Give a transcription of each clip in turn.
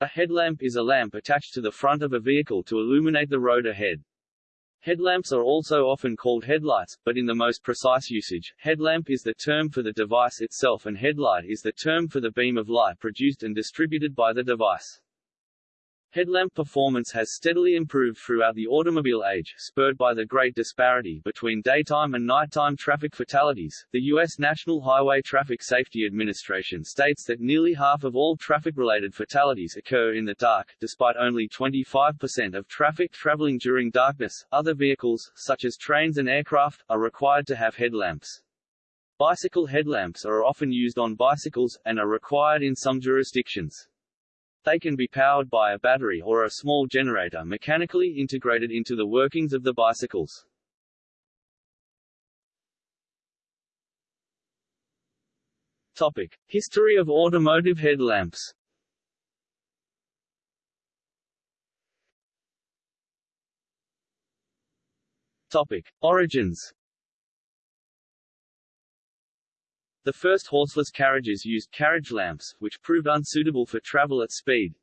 A headlamp is a lamp attached to the front of a vehicle to illuminate the road ahead. Headlamps are also often called headlights, but in the most precise usage, headlamp is the term for the device itself and headlight is the term for the beam of light produced and distributed by the device. Headlamp performance has steadily improved throughout the automobile age, spurred by the great disparity between daytime and nighttime traffic fatalities. The U.S. National Highway Traffic Safety Administration states that nearly half of all traffic-related fatalities occur in the dark, despite only 25% of traffic traveling during darkness. Other vehicles, such as trains and aircraft, are required to have headlamps. Bicycle headlamps are often used on bicycles, and are required in some jurisdictions. They can be powered by a battery or a small generator mechanically integrated into the workings of the bicycles. Topic: History of automotive headlamps. Topic: Origins. The first horseless carriages used carriage lamps, which proved unsuitable for travel at speed.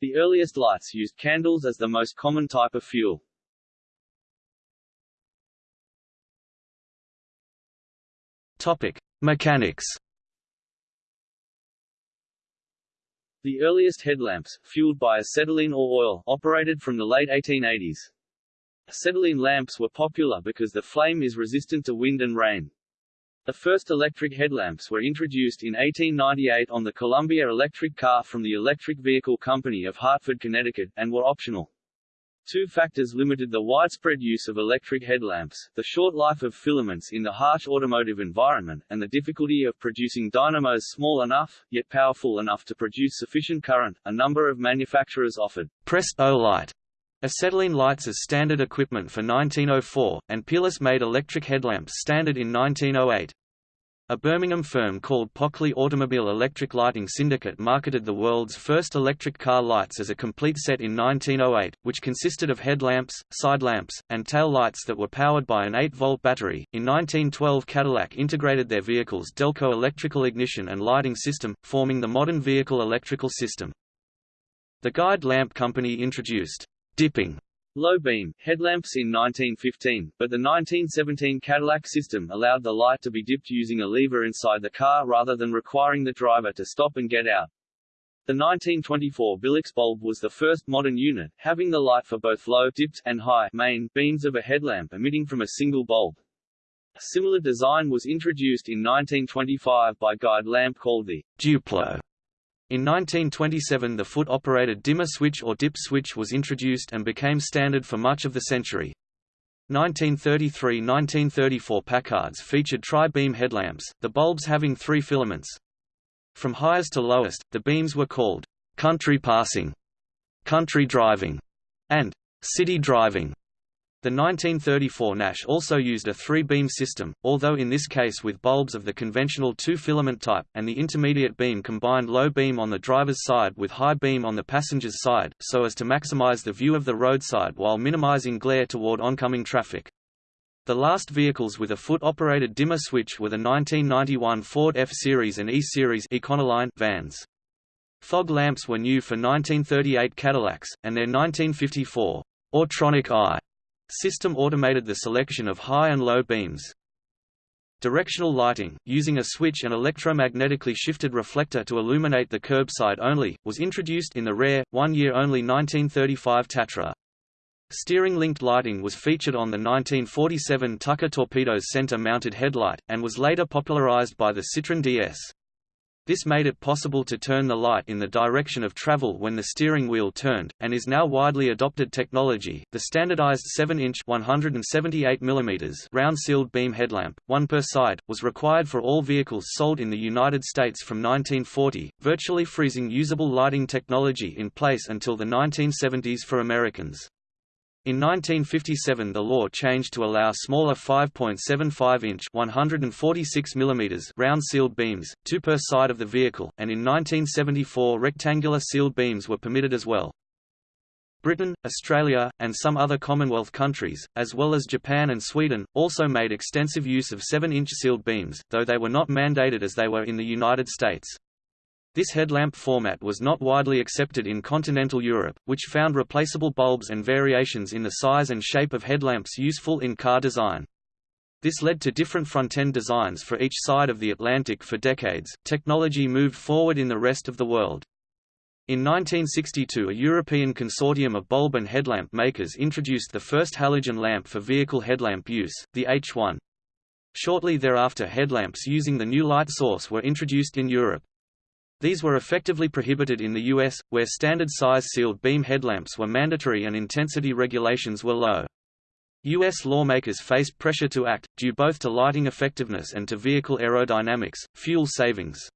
The earliest lights used candles as the most common type of fuel. Topic: Mechanics. The earliest headlamps, fueled by acetylene or oil, operated from the late 1880s. Acetylene lamps were popular because the flame is resistant to wind and rain. The first electric headlamps were introduced in 1898 on the Columbia electric car from the Electric Vehicle Company of Hartford, Connecticut, and were optional. Two factors limited the widespread use of electric headlamps, the short life of filaments in the harsh automotive environment, and the difficulty of producing dynamos small enough, yet powerful enough to produce sufficient current. A number of manufacturers offered Prest-O-Lite acetylene lights as standard equipment for 1904, and Peerless made electric headlamps standard in 1908. A Birmingham firm called Pockley Automobile Electric Lighting Syndicate marketed the world's first electric car lights as a complete set in 1908, which consisted of headlamps, side lamps, and tail lights that were powered by an 8-volt battery. In 1912 Cadillac integrated their vehicle's Delco electrical ignition and lighting system, forming the modern vehicle electrical system. The Guide Lamp Company introduced dipping low beam headlamps in 1915, but the 1917 Cadillac system allowed the light to be dipped using a lever inside the car rather than requiring the driver to stop and get out. The 1924 Bilux bulb was the first modern unit, having the light for both low dipped and high main beams of a headlamp emitting from a single bulb. A similar design was introduced in 1925 by Guide Lamp called the Duplo in 1927 the foot-operated dimmer switch or dip switch was introduced and became standard for much of the century. 1933–1934 Packards featured tri-beam headlamps, the bulbs having three filaments. From highest to lowest, the beams were called «country passing», «country driving» and «city driving». The 1934 Nash also used a three-beam system, although in this case with bulbs of the conventional two-filament type, and the intermediate beam combined low beam on the driver's side with high beam on the passenger's side, so as to maximize the view of the roadside while minimizing glare toward oncoming traffic. The last vehicles with a foot-operated dimmer switch were the 1991 Ford F-Series and E-Series Econoline vans. Fog lamps were new for 1938 Cadillacs, and their 1954 Autronic Eye System automated the selection of high and low beams. Directional lighting, using a switch and electromagnetically shifted reflector to illuminate the curbside only, was introduced in the rare, one-year-only 1935 Tatra. Steering-linked lighting was featured on the 1947 Tucker Torpedo's center-mounted headlight, and was later popularized by the Citroën DS. This made it possible to turn the light in the direction of travel when the steering wheel turned, and is now widely adopted technology. The standardized 7-inch (178 mm) round-sealed beam headlamp, one per side, was required for all vehicles sold in the United States from 1940, virtually freezing usable lighting technology in place until the 1970s for Americans. In 1957 the law changed to allow smaller 5.75-inch (146 mm) round-sealed beams, two per side of the vehicle, and in 1974 rectangular sealed beams were permitted as well. Britain, Australia, and some other Commonwealth countries, as well as Japan and Sweden, also made extensive use of 7-inch sealed beams, though they were not mandated as they were in the United States. This headlamp format was not widely accepted in continental Europe, which found replaceable bulbs and variations in the size and shape of headlamps useful in car design. This led to different front-end designs for each side of the Atlantic for decades. Technology moved forward in the rest of the world. In 1962 a European consortium of bulb and headlamp makers introduced the first halogen lamp for vehicle headlamp use, the H1. Shortly thereafter headlamps using the new light source were introduced in Europe. These were effectively prohibited in the US, where standard size sealed beam headlamps were mandatory and intensity regulations were low. U.S. lawmakers faced pressure to act, due both to lighting effectiveness and to vehicle aerodynamics, fuel savings.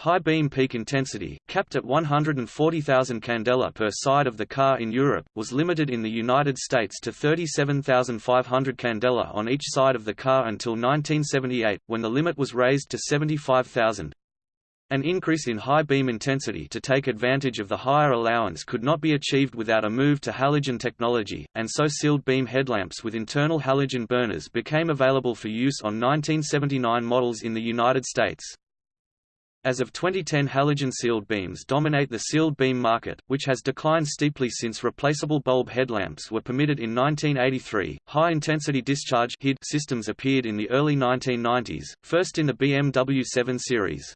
High beam peak intensity, capped at 140,000 candela per side of the car in Europe, was limited in the United States to 37,500 candela on each side of the car until 1978, when the limit was raised to 75,000. An increase in high beam intensity to take advantage of the higher allowance could not be achieved without a move to halogen technology, and so sealed beam headlamps with internal halogen burners became available for use on 1979 models in the United States. As of 2010 halogen sealed beams dominate the sealed beam market, which has declined steeply since replaceable bulb headlamps were permitted in 1983. High-intensity discharge systems appeared in the early 1990s, first in the BMW 7 Series.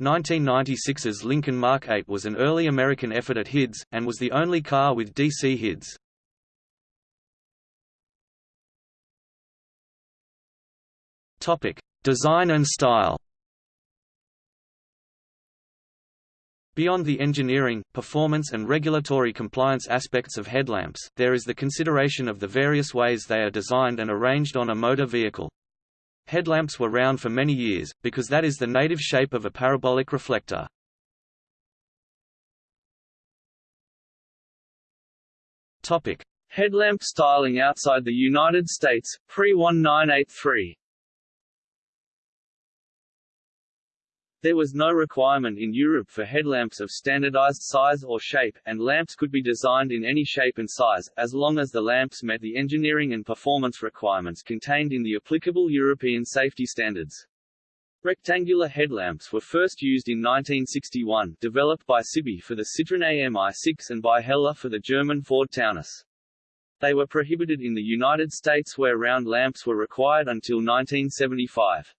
1996's Lincoln Mark 8 was an early American effort at HIDs, and was the only car with DC HIDs. Design and style. Beyond the engineering, performance and regulatory compliance aspects of headlamps, there is the consideration of the various ways they are designed and arranged on a motor vehicle. Headlamps were round for many years, because that is the native shape of a parabolic reflector. Headlamp styling outside the United States, pre-1983 There was no requirement in Europe for headlamps of standardized size or shape, and lamps could be designed in any shape and size, as long as the lamps met the engineering and performance requirements contained in the applicable European safety standards. Rectangular headlamps were first used in 1961, developed by Cibié for the Citroën AMI6 and by Hella for the German Ford Taunus. They were prohibited in the United States where round lamps were required until 1975.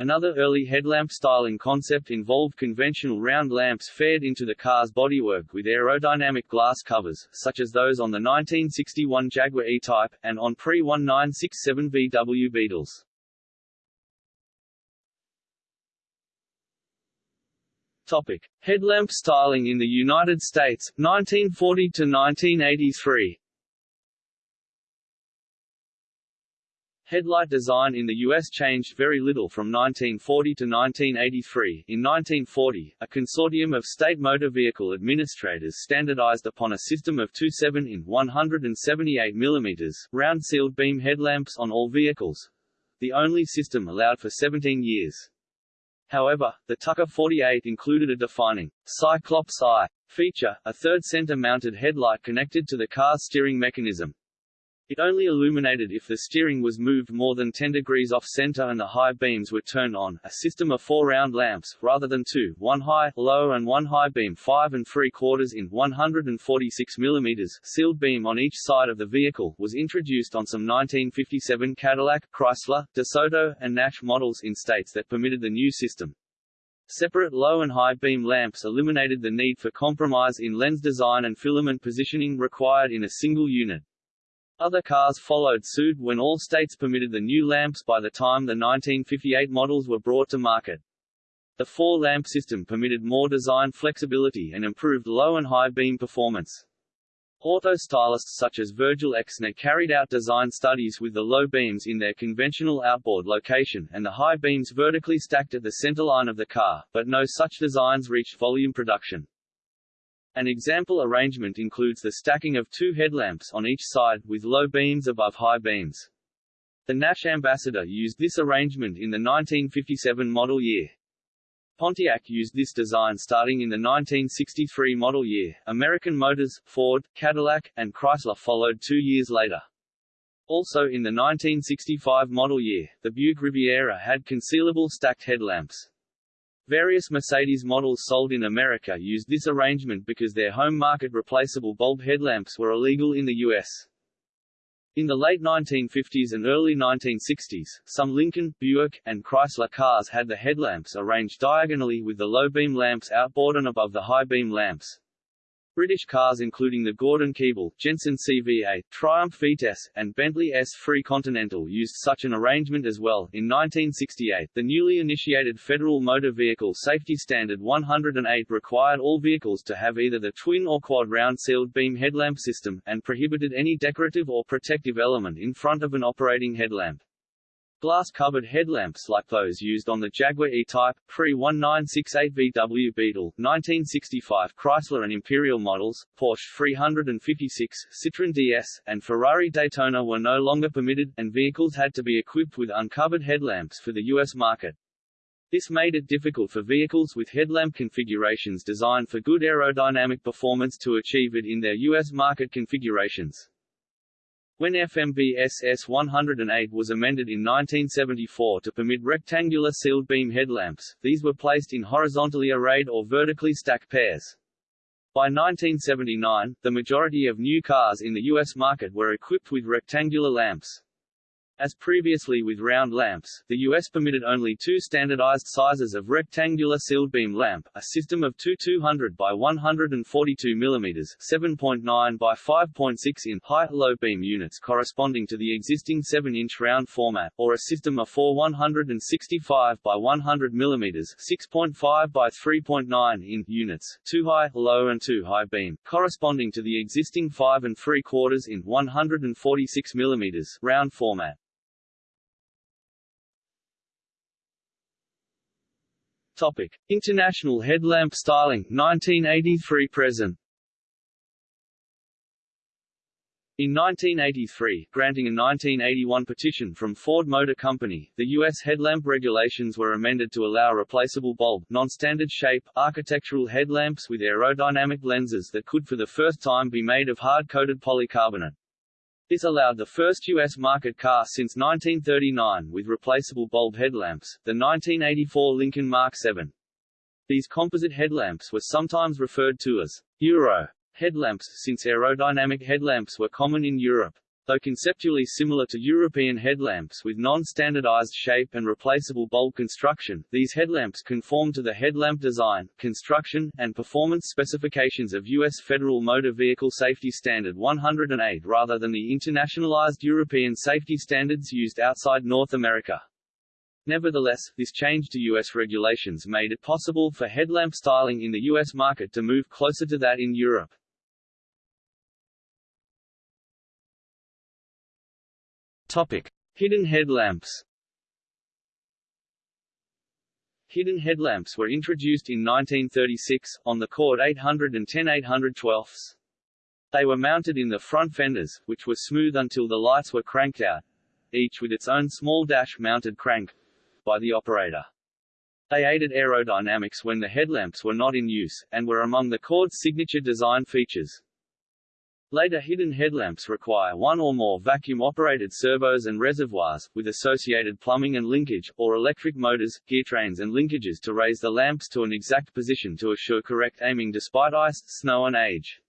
Another early headlamp styling concept involved conventional round lamps faired into the car's bodywork with aerodynamic glass covers, such as those on the 1961 Jaguar E-Type, and on pre-1967 VW Beetles. Topic. Headlamp styling in the United States, 1940 to 1983 Headlight design in the U.S. changed very little from 1940 to 1983. In 1940, a consortium of state motor vehicle administrators standardized upon a system of two 7-in 178 mm round sealed beam headlamps on all vehicles, the only system allowed for 17 years. However, the Tucker 48 included a defining Cyclops eye feature, a third center-mounted headlight connected to the car's steering mechanism. It only illuminated if the steering was moved more than 10 degrees off center and the high beams were turned on, a system of four round lamps, rather than two, one high, low and one high beam 5 and 3 quarters in 146 mm sealed beam on each side of the vehicle, was introduced on some 1957 Cadillac, Chrysler, DeSoto, and Nash models in states that permitted the new system. Separate low and high beam lamps eliminated the need for compromise in lens design and filament positioning required in a single unit. Other cars followed suit when all states permitted the new lamps by the time the 1958 models were brought to market. The four-lamp system permitted more design flexibility and improved low and high beam performance. Auto stylists such as Virgil Exner carried out design studies with the low beams in their conventional outboard location and the high beams vertically stacked at the centerline of the car, but no such designs reached volume production. An example arrangement includes the stacking of two headlamps on each side, with low beams above high beams. The Nash Ambassador used this arrangement in the 1957 model year. Pontiac used this design starting in the 1963 model year. American Motors, Ford, Cadillac, and Chrysler followed two years later. Also in the 1965 model year, the Buick Riviera had concealable stacked headlamps. Various Mercedes models sold in America used this arrangement because their home market replaceable bulb headlamps were illegal in the U.S. In the late 1950s and early 1960s, some Lincoln, Buick, and Chrysler cars had the headlamps arranged diagonally with the low-beam lamps outboard and above the high-beam lamps. British cars including the Gordon Keeble, Jensen CV8, Triumph Vitesse, and Bentley S3 Continental used such an arrangement as well. In 1968, the newly initiated Federal Motor Vehicle Safety Standard 108 required all vehicles to have either the twin or quad round sealed beam headlamp system, and prohibited any decorative or protective element in front of an operating headlamp. Glass-covered headlamps like those used on the Jaguar E-Type, pre-1968 VW Beetle, 1965 Chrysler and Imperial models, Porsche 356, Citroën DS, and Ferrari Daytona were no longer permitted, and vehicles had to be equipped with uncovered headlamps for the U.S. market. This made it difficult for vehicles with headlamp configurations designed for good aerodynamic performance to achieve it in their U.S. market configurations. When FMVSS 108 was amended in 1974 to permit rectangular sealed beam headlamps, these were placed in horizontally arrayed or vertically stacked pairs. By 1979, the majority of new cars in the U.S. market were equipped with rectangular lamps. As previously with round lamps, the US permitted only two standardized sizes of rectangular sealed beam lamp, a system of two 200 by 142 mm 7.9 by 5.6 in high-low beam units corresponding to the existing 7-inch round format, or a system of four 165 by 100 mm 6.5 by 3.9 in units, two high, low and two high beam, corresponding to the existing 5 and 3 quarters in 146 mm round format. Topic: International headlamp styling 1983 present. In 1983, granting a 1981 petition from Ford Motor Company, the U.S. headlamp regulations were amended to allow replaceable bulb, non-standard shape, architectural headlamps with aerodynamic lenses that could for the first time be made of hard-coated polycarbonate. This allowed the first U.S. market car since 1939 with replaceable bulb headlamps, the 1984 Lincoln Mark 7. These composite headlamps were sometimes referred to as Euro headlamps, since aerodynamic headlamps were common in Europe. Though conceptually similar to European headlamps with non-standardized shape and replaceable bulb construction, these headlamps conform to the headlamp design, construction, and performance specifications of U.S. Federal Motor Vehicle Safety Standard 108 rather than the internationalized European safety standards used outside North America. Nevertheless, this change to U.S. regulations made it possible for headlamp styling in the U.S. market to move closer to that in Europe. Topic: Hidden headlamps. Hidden headlamps were introduced in 1936, on the Cord 800 and 10 812 They were mounted in the front fenders, which were smooth until the lights were cranked out, each with its own small dash-mounted crank, by the operator. They aided aerodynamics when the headlamps were not in use, and were among the Cord's signature design features. Later hidden headlamps require one or more vacuum-operated servos and reservoirs, with associated plumbing and linkage, or electric motors, gear trains and linkages to raise the lamps to an exact position to assure correct aiming despite ice, snow and age.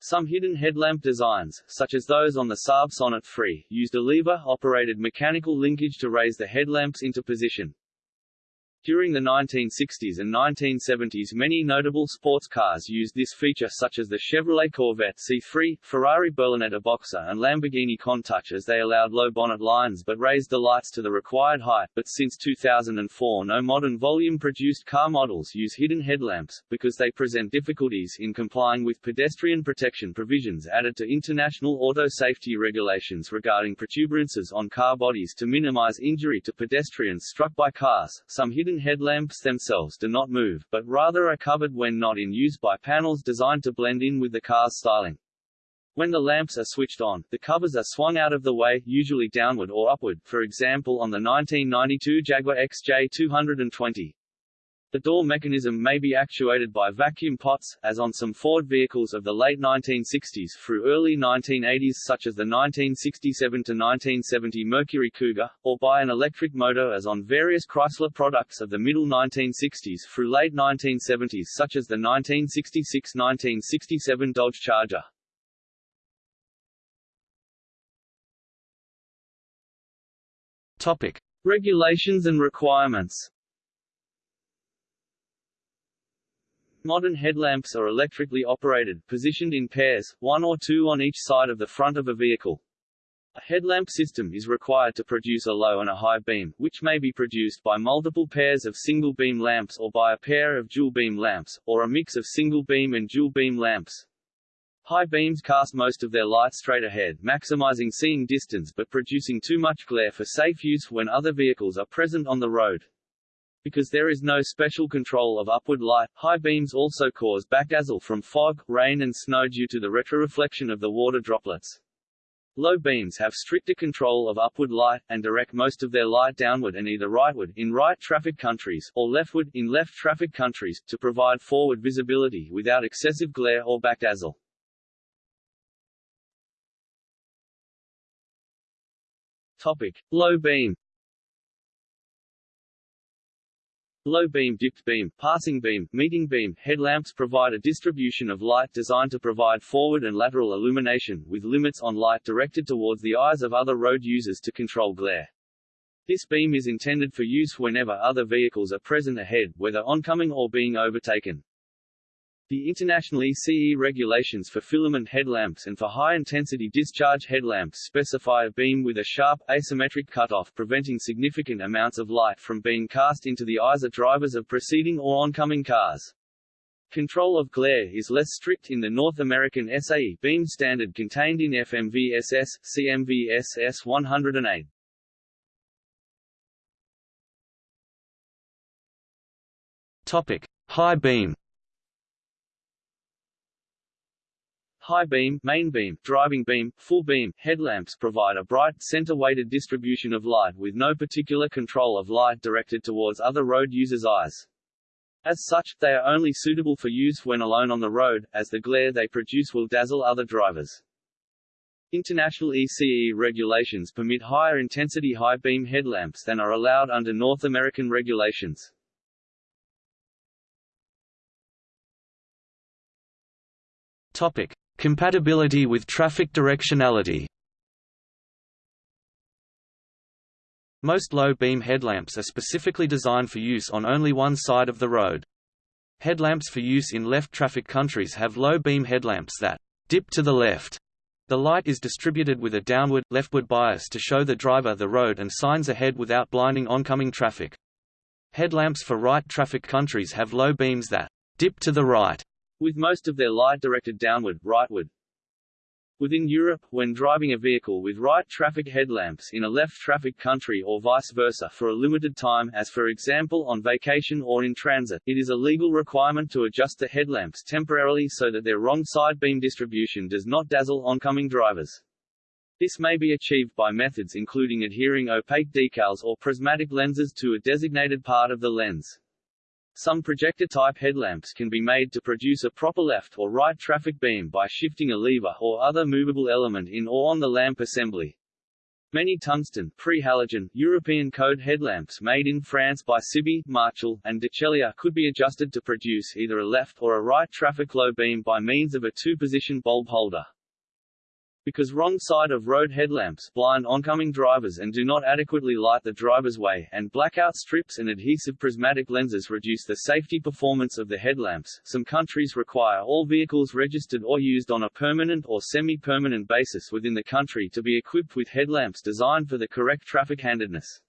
Some hidden headlamp designs, such as those on the Saab Sonnet 3, used a lever-operated mechanical linkage to raise the headlamps into position. During the 1960s and 1970s many notable sports cars used this feature such as the Chevrolet Corvette C3, Ferrari Berlinetta Boxer and Lamborghini Countach as they allowed low bonnet lines but raised the lights to the required height, but since 2004 no modern volume-produced car models use hidden headlamps, because they present difficulties in complying with pedestrian protection provisions added to international auto safety regulations regarding protuberances on car bodies to minimize injury to pedestrians struck by cars. Some hidden headlamps themselves do not move, but rather are covered when not in use by panels designed to blend in with the car's styling. When the lamps are switched on, the covers are swung out of the way, usually downward or upward, for example on the 1992 Jaguar XJ220. The door mechanism may be actuated by vacuum pots, as on some Ford vehicles of the late 1960s through early 1980s such as the 1967–1970 Mercury Cougar, or by an electric motor as on various Chrysler products of the middle 1960s through late 1970s such as the 1966–1967 Dodge Charger. Topic. Regulations and requirements Modern headlamps are electrically operated, positioned in pairs, one or two on each side of the front of a vehicle. A headlamp system is required to produce a low and a high beam, which may be produced by multiple pairs of single-beam lamps or by a pair of dual-beam lamps, or a mix of single-beam and dual-beam lamps. High beams cast most of their light straight ahead, maximizing seeing distance but producing too much glare for safe use when other vehicles are present on the road. Because there is no special control of upward light, high beams also cause backdazzle from fog, rain and snow due to the retroreflection of the water droplets. Low beams have stricter control of upward light, and direct most of their light downward and either rightward in right traffic countries, or leftward in left traffic countries, to provide forward visibility without excessive glare or backdazzle. Topic. Low beam Low beam dipped beam, passing beam, meeting beam, headlamps provide a distribution of light designed to provide forward and lateral illumination, with limits on light directed towards the eyes of other road users to control glare. This beam is intended for use whenever other vehicles are present ahead, whether oncoming or being overtaken. The International ECE regulations for filament headlamps and for high-intensity discharge headlamps specify a beam with a sharp, asymmetric cutoff preventing significant amounts of light from being cast into the eyes of drivers of preceding or oncoming cars. Control of glare is less strict in the North American SAE beam standard contained in FMVSS, CMVSS 108. Topic: High beam. High beam, main beam, driving beam, full beam, headlamps provide a bright, center-weighted distribution of light with no particular control of light directed towards other road users' eyes. As such, they are only suitable for use when alone on the road, as the glare they produce will dazzle other drivers. International ECE regulations permit higher intensity high beam headlamps than are allowed under North American regulations. Topic: Compatibility with traffic directionality Most low-beam headlamps are specifically designed for use on only one side of the road. Headlamps for use in left traffic countries have low-beam headlamps that dip to the left. The light is distributed with a downward, leftward bias to show the driver the road and signs ahead without blinding oncoming traffic. Headlamps for right traffic countries have low beams that dip to the right with most of their light directed downward, rightward. Within Europe, when driving a vehicle with right traffic headlamps in a left traffic country or vice versa for a limited time as for example on vacation or in transit, it is a legal requirement to adjust the headlamps temporarily so that their wrong side beam distribution does not dazzle oncoming drivers. This may be achieved by methods including adhering opaque decals or prismatic lenses to a designated part of the lens. Some projector-type headlamps can be made to produce a proper left or right traffic beam by shifting a lever or other movable element in or on the lamp assembly. Many tungsten pre-halogen European code headlamps made in France by Cibié, Marchal, and Ducellier could be adjusted to produce either a left or a right traffic low beam by means of a two-position bulb holder. Because wrong side of road headlamps blind oncoming drivers and do not adequately light the driver's way, and blackout strips and adhesive prismatic lenses reduce the safety performance of the headlamps, some countries require all vehicles registered or used on a permanent or semi-permanent basis within the country to be equipped with headlamps designed for the correct traffic handedness.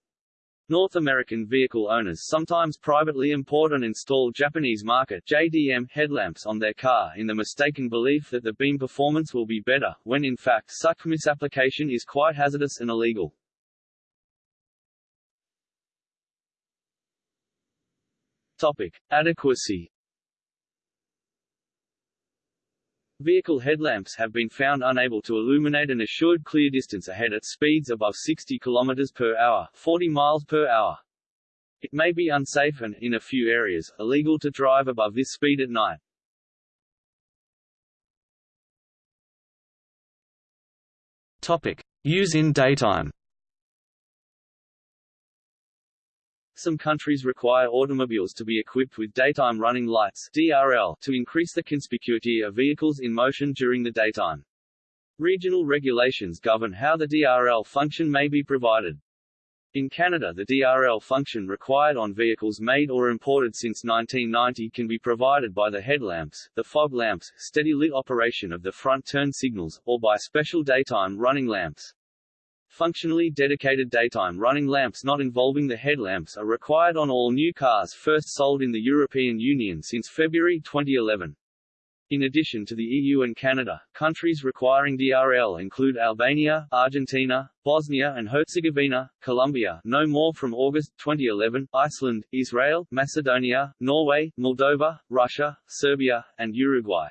North American vehicle owners sometimes privately import and install Japanese market JDM headlamps on their car in the mistaken belief that the beam performance will be better, when in fact such misapplication is quite hazardous and illegal. Topic. Adequacy Vehicle headlamps have been found unable to illuminate an assured clear distance ahead at speeds above 60 km per hour, 40 miles per hour. It may be unsafe and, in a few areas, illegal to drive above this speed at night. Topic. Use in daytime Some countries require automobiles to be equipped with daytime running lights DRL to increase the conspicuity of vehicles in motion during the daytime. Regional regulations govern how the DRL function may be provided. In Canada the DRL function required on vehicles made or imported since 1990 can be provided by the headlamps, the fog lamps, steady lit operation of the front turn signals, or by special daytime running lamps. Functionally dedicated daytime running lamps not involving the headlamps are required on all new cars first sold in the European Union since February 2011. In addition to the EU and Canada, countries requiring DRL include Albania, Argentina, Bosnia and Herzegovina, Colombia no more from August 2011, Iceland, Israel, Macedonia, Norway, Moldova, Russia, Serbia, and Uruguay.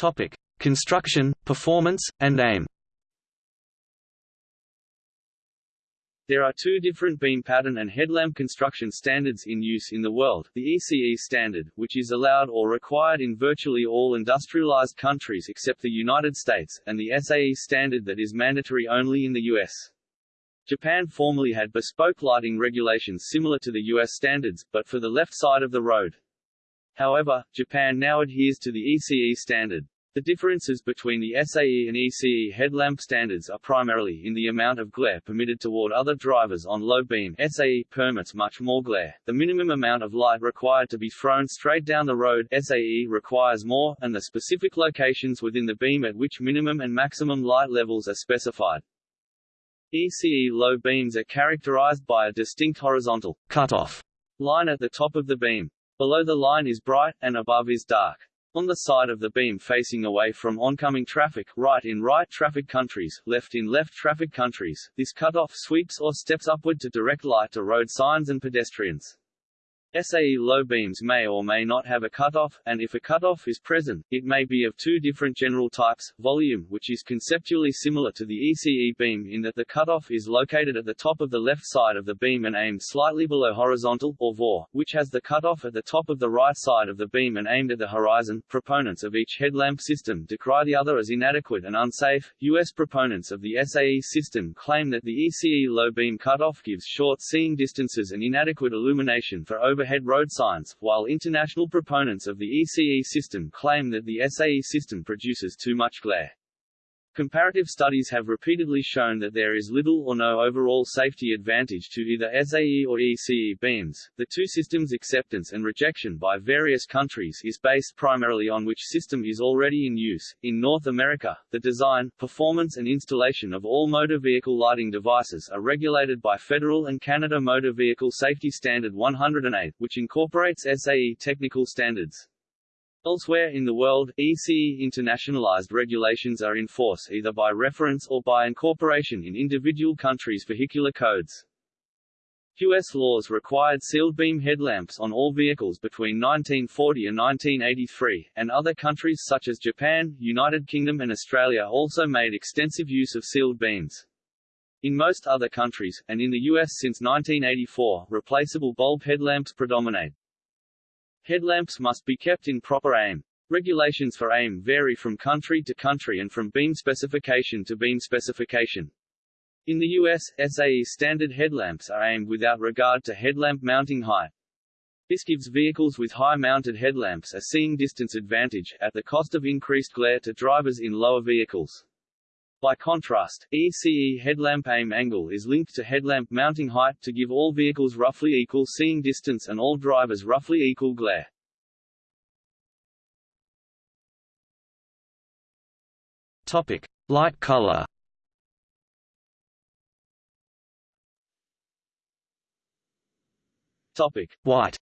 Topic: Construction, performance, and aim. There are two different beam pattern and headlamp construction standards in use in the world, the ECE standard, which is allowed or required in virtually all industrialized countries except the United States, and the SAE standard that is mandatory only in the U.S. Japan formerly had bespoke lighting regulations similar to the U.S. standards, but for the left side of the road. However, Japan now adheres to the ECE standard. The differences between the SAE and ECE headlamp standards are primarily in the amount of glare permitted toward other drivers on low beam SAE permits much more glare, the minimum amount of light required to be thrown straight down the road SAE requires more, and the specific locations within the beam at which minimum and maximum light levels are specified. ECE low beams are characterized by a distinct horizontal cutoff line at the top of the beam. Below the line is bright, and above is dark. On the side of the beam facing away from oncoming traffic, right in right traffic countries, left in left traffic countries, this cutoff sweeps or steps upward to direct light to road signs and pedestrians. SAE low beams may or may not have a cutoff, and if a cutoff is present, it may be of two different general types, VOL which is conceptually similar to the ECE beam in that the cutoff is located at the top of the left side of the beam and aimed slightly below horizontal, or VOR, which has the cutoff at the top of the right side of the beam and aimed at the horizon. Proponents of each headlamp system decry the other as inadequate and unsafe. U.S. proponents of the SAE system claim that the ECE low beam cutoff gives short seeing distances and inadequate illumination for over overhead road signs, while international proponents of the ECE system claim that the SAE system produces too much glare. Comparative studies have repeatedly shown that there is little or no overall safety advantage to either SAE or ECE beams. The two systems' acceptance and rejection by various countries is based primarily on which system is already in use. In North America, the design, performance and installation of all motor vehicle lighting devices are regulated by Federal and Canada Motor Vehicle Safety Standard 108, which incorporates SAE technical standards. Elsewhere in the world, ECE internationalized regulations are in force either by reference or by incorporation in individual countries' vehicular codes. U.S. laws required sealed beam headlamps on all vehicles between 1940 and 1983, and other countries such as Japan, United Kingdom and Australia also made extensive use of sealed beams. In most other countries, and in the U.S. since 1984, replaceable bulb headlamps predominate. Headlamps must be kept in proper aim. Regulations for aim vary from country to country and from beam specification to beam specification. In the US, SAE standard headlamps are aimed without regard to headlamp mounting height. This gives vehicles with high-mounted headlamps a seeing distance advantage, at the cost of increased glare to drivers in lower vehicles. By contrast, ECE headlamp aim angle is linked to headlamp mounting height to give all vehicles roughly equal seeing distance and all drivers roughly equal glare. Topic: Light color. Topic: White.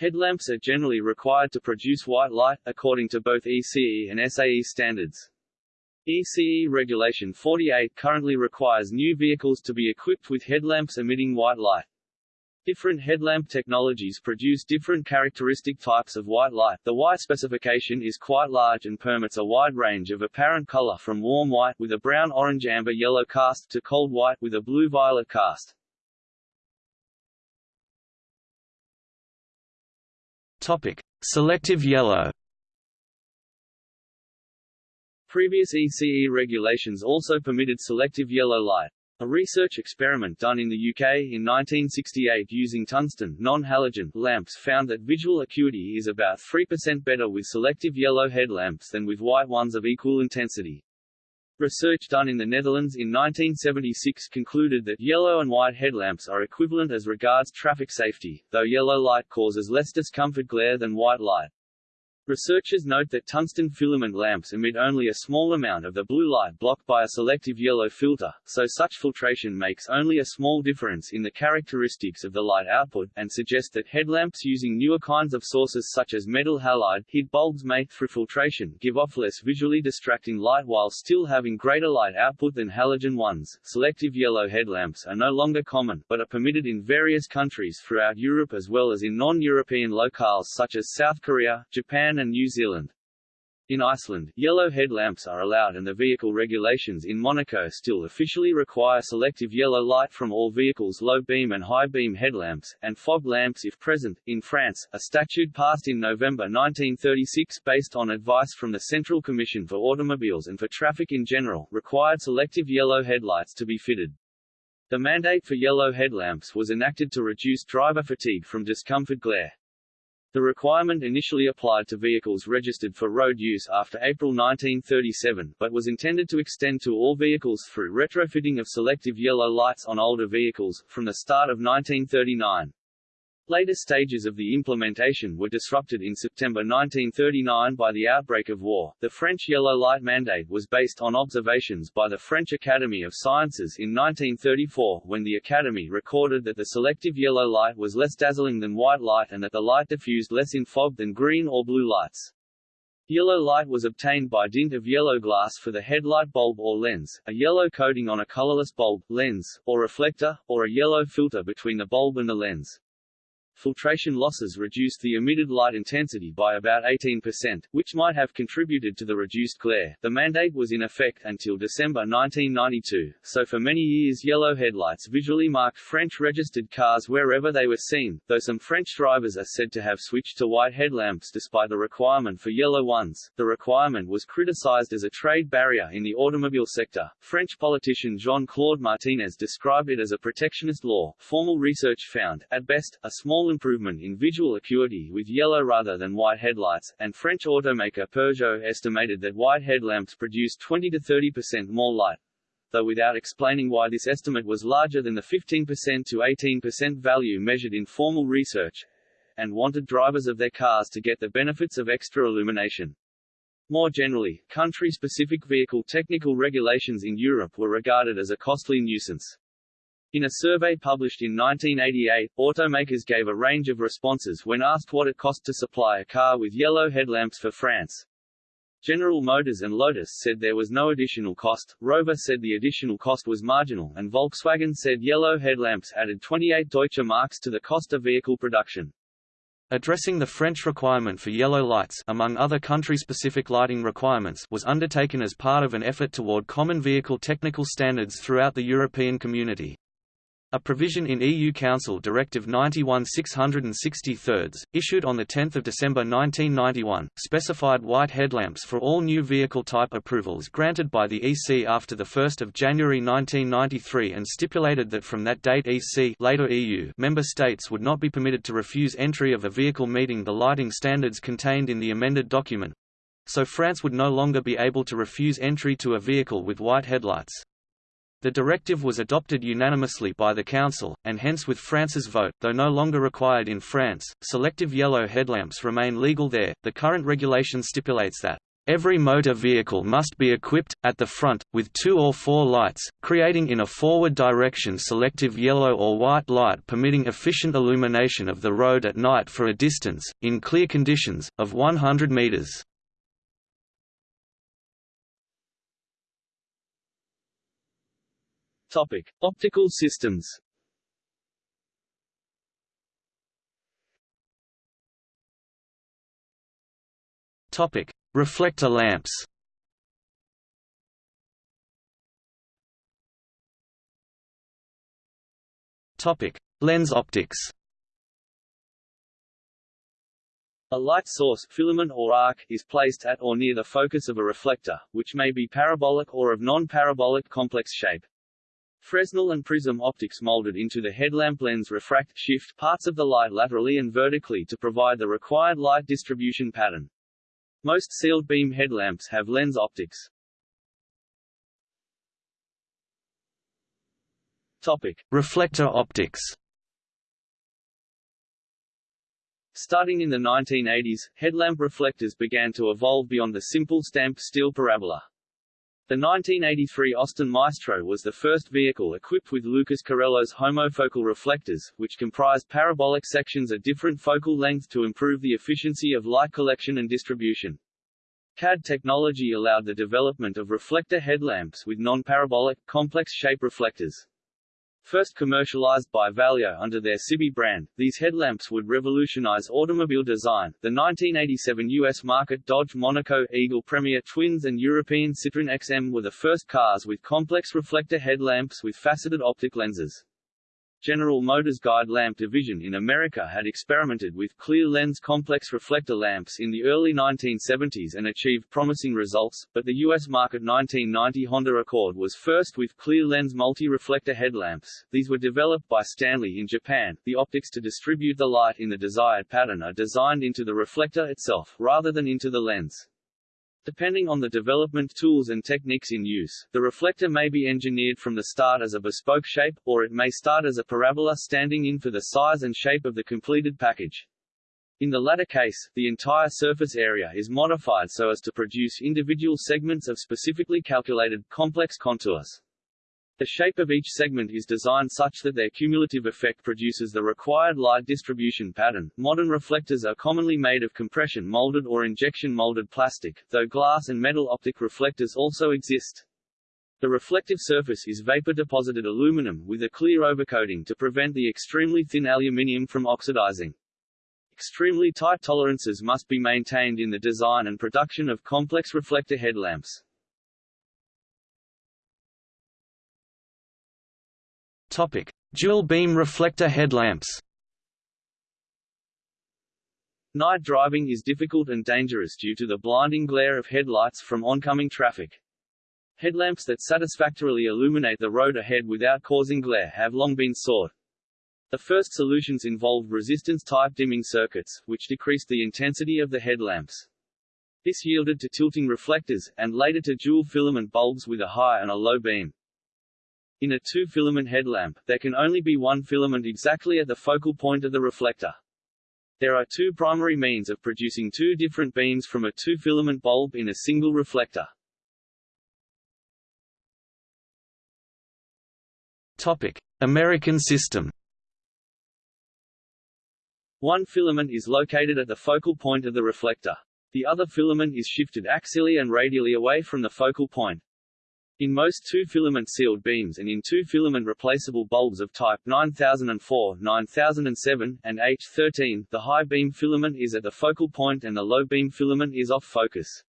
Headlamps are generally required to produce white light, according to both ECE and SAE standards. ECE Regulation 48 currently requires new vehicles to be equipped with headlamps emitting white light. Different headlamp technologies produce different characteristic types of white light. The white specification is quite large and permits a wide range of apparent color from warm white with a brown orange amber yellow cast to cold white with a blue violet cast. Topic: Selective yellow. Previous ECE regulations also permitted selective yellow light. A research experiment done in the UK in 1968 using tungsten non-halogen lamps found that visual acuity is about 3% better with selective yellow headlamps than with white ones of equal intensity. Research done in the Netherlands in 1976 concluded that yellow and white headlamps are equivalent as regards traffic safety, though yellow light causes less discomfort glare than white light. Researchers note that tungsten filament lamps emit only a small amount of the blue light blocked by a selective yellow filter, so such filtration makes only a small difference in the characteristics of the light output, and suggest that headlamps using newer kinds of sources such as metal halide HID bulbs may, through filtration, give off less visually distracting light while still having greater light output than halogen ones. Selective yellow headlamps are no longer common, but are permitted in various countries throughout Europe as well as in non-European locales such as South Korea, Japan and New Zealand. In Iceland, yellow headlamps are allowed and the vehicle regulations in Monaco still officially require selective yellow light from all vehicles low beam and high beam headlamps, and fog lamps if present. In France, a statute passed in November 1936 based on advice from the Central Commission for Automobiles and for Traffic in general, required selective yellow headlights to be fitted. The mandate for yellow headlamps was enacted to reduce driver fatigue from discomfort glare. The requirement initially applied to vehicles registered for road use after April 1937, but was intended to extend to all vehicles through retrofitting of selective yellow lights on older vehicles, from the start of 1939. Later stages of the implementation were disrupted in September 1939 by the outbreak of war. The French yellow light mandate was based on observations by the French Academy of Sciences in 1934, when the Academy recorded that the selective yellow light was less dazzling than white light and that the light diffused less in fog than green or blue lights. Yellow light was obtained by dint of yellow glass for the headlight bulb or lens, a yellow coating on a colorless bulb, lens, or reflector, or a yellow filter between the bulb and the lens filtration losses reduced the emitted light intensity by about 18%, which might have contributed to the reduced glare. The mandate was in effect until December 1992, so for many years yellow headlights visually marked French-registered cars wherever they were seen, though some French drivers are said to have switched to white headlamps despite the requirement for yellow ones. The requirement was criticized as a trade barrier in the automobile sector. French politician Jean-Claude Martinez described it as a protectionist law. Formal research found, at best, a small improvement in visual acuity with yellow rather than white headlights, and French automaker Peugeot estimated that white headlamps produce 20 to 30% more light, though without explaining why this estimate was larger than the 15% to 18% value measured in formal research, and wanted drivers of their cars to get the benefits of extra illumination. More generally, country-specific vehicle technical regulations in Europe were regarded as a costly nuisance. In a survey published in 1988, automakers gave a range of responses when asked what it cost to supply a car with yellow headlamps for France. General Motors and Lotus said there was no additional cost, Rover said the additional cost was marginal and Volkswagen said yellow headlamps added 28 Deutsche Marks to the cost of vehicle production. Addressing the French requirement for yellow lights among other country-specific lighting requirements was undertaken as part of an effort toward common vehicle technical standards throughout the European community. A provision in EU Council Directive 91-663, issued on 10 December 1991, specified white headlamps for all new vehicle type approvals granted by the EC after 1 January 1993 and stipulated that from that date EC later EU member states would not be permitted to refuse entry of a vehicle meeting the lighting standards contained in the amended document. So France would no longer be able to refuse entry to a vehicle with white headlights. The directive was adopted unanimously by the Council, and hence with France's vote, though no longer required in France, selective yellow headlamps remain legal there. The current regulation stipulates that Every motor vehicle must be equipped, at the front, with two or four lights, creating in a forward direction selective yellow or white light permitting efficient illumination of the road at night for a distance, in clear conditions, of 100 meters. Topic: Optical systems. Topic: Reflector lamps. Topic: Lens optics. A light source filament or arc is placed at or near the focus of a reflector, which may be parabolic or of non-parabolic complex shape. Fresnel and prism optics molded into the headlamp lens refract shift parts of the light laterally and vertically to provide the required light distribution pattern. Most sealed beam headlamps have lens optics. Topic: Reflector optics. Starting in the 1980s, headlamp reflectors began to evolve beyond the simple stamped steel parabola. The 1983 Austin Maestro was the first vehicle equipped with Lucas Carello's homofocal reflectors, which comprised parabolic sections at different focal length to improve the efficiency of light collection and distribution. CAD technology allowed the development of reflector headlamps with non-parabolic, complex shape reflectors. First commercialized by Valeo under their Cibié brand, these headlamps would revolutionize automobile design. The 1987 US market Dodge Monaco Eagle Premier Twins and European Citroën XM were the first cars with complex reflector headlamps with faceted optic lenses. General Motors guide lamp division in America had experimented with clear lens complex reflector lamps in the early 1970s and achieved promising results, but the U.S. market 1990 Honda Accord was first with clear lens multi-reflector headlamps. These were developed by Stanley in Japan. The optics to distribute the light in the desired pattern are designed into the reflector itself, rather than into the lens. Depending on the development tools and techniques in use, the reflector may be engineered from the start as a bespoke shape, or it may start as a parabola standing in for the size and shape of the completed package. In the latter case, the entire surface area is modified so as to produce individual segments of specifically calculated, complex contours. The shape of each segment is designed such that their cumulative effect produces the required light distribution pattern. Modern reflectors are commonly made of compression molded or injection molded plastic, though glass and metal optic reflectors also exist. The reflective surface is vapor-deposited aluminum with a clear overcoating to prevent the extremely thin aluminium from oxidizing. Extremely tight tolerances must be maintained in the design and production of complex reflector headlamps. Topic: Dual beam reflector headlamps. Night driving is difficult and dangerous due to the blinding glare of headlights from oncoming traffic. Headlamps that satisfactorily illuminate the road ahead without causing glare have long been sought. The first solutions involved resistance-type dimming circuits, which decreased the intensity of the headlamps. This yielded to tilting reflectors, and later to dual filament bulbs with a high and a low beam. In a two-filament headlamp, there can only be one filament exactly at the focal point of the reflector. There are two primary means of producing two different beams from a two-filament bulb in a single reflector. Topic: American system. One filament is located at the focal point of the reflector. The other filament is shifted axially and radially away from the focal point. In most two-filament sealed beams and in two-filament replaceable bulbs of type 9004, 9007, and H13, the high beam filament is at the focal point and the low beam filament is off focus.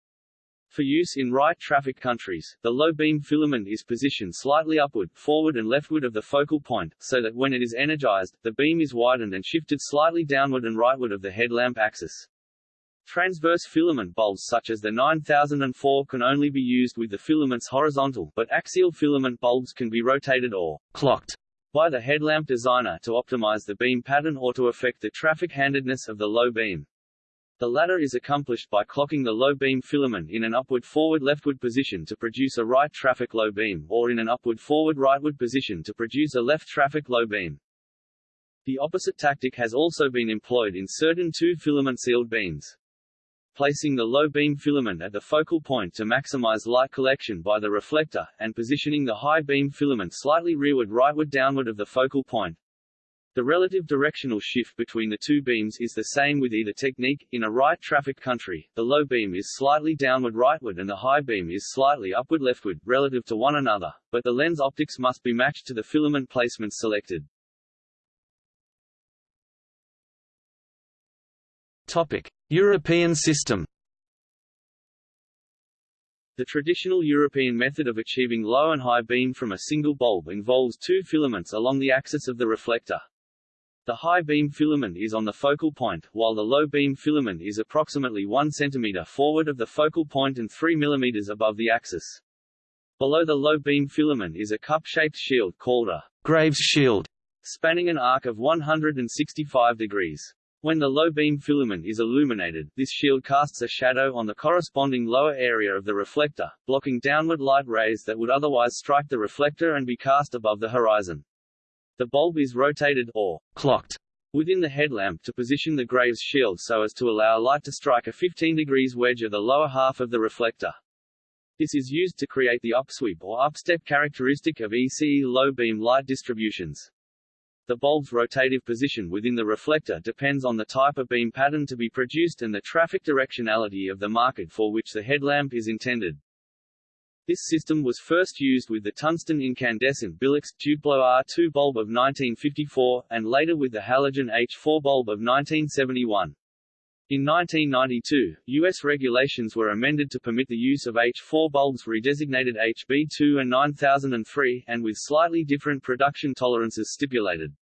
For use in right traffic countries, the low beam filament is positioned slightly upward, forward and leftward of the focal point, so that when it is energized, the beam is widened and shifted slightly downward and rightward of the headlamp axis. Transverse filament bulbs such as the 9004 can only be used with the filaments horizontal, but axial filament bulbs can be rotated or clocked by the headlamp designer to optimize the beam pattern or to affect the traffic handedness of the low beam. The latter is accomplished by clocking the low beam filament in an upward forward leftward position to produce a right traffic low beam, or in an upward forward rightward position to produce a left traffic low beam. The opposite tactic has also been employed in certain two-filament sealed beams placing the low beam filament at the focal point to maximize light collection by the reflector, and positioning the high beam filament slightly rearward rightward downward of the focal point. The relative directional shift between the two beams is the same with either technique. In a right traffic country, the low beam is slightly downward rightward and the high beam is slightly upward leftward, relative to one another, but the lens optics must be matched to the filament placements selected. European system. The traditional European method of achieving low and high beam from a single bulb involves two filaments along the axis of the reflector. The high beam filament is on the focal point, while the low beam filament is approximately 1 cm forward of the focal point and 3 mm above the axis. Below the low beam filament is a cup-shaped shield called a Graves shield, spanning an arc of 165 degrees. When the low beam filament is illuminated, this shield casts a shadow on the corresponding lower area of the reflector, blocking downward light rays that would otherwise strike the reflector and be cast above the horizon. The bulb is rotated or clocked within the headlamp to position the Graves shield so as to allow light to strike a 15 degrees wedge of the lower half of the reflector. This is used to create the upsweep or upstep characteristic of ECE low beam light distributions. The bulb's rotative position within the reflector depends on the type of beam pattern to be produced and the traffic directionality of the market for which the headlamp is intended. This system was first used with the tungsten incandescent Bilux Duplo R2 bulb of 1954, and later with the halogen H4 bulb of 1971. In 1992, U.S. regulations were amended to permit the use of H4 bulbs redesignated HB2 and 9003, and with slightly different production tolerances stipulated.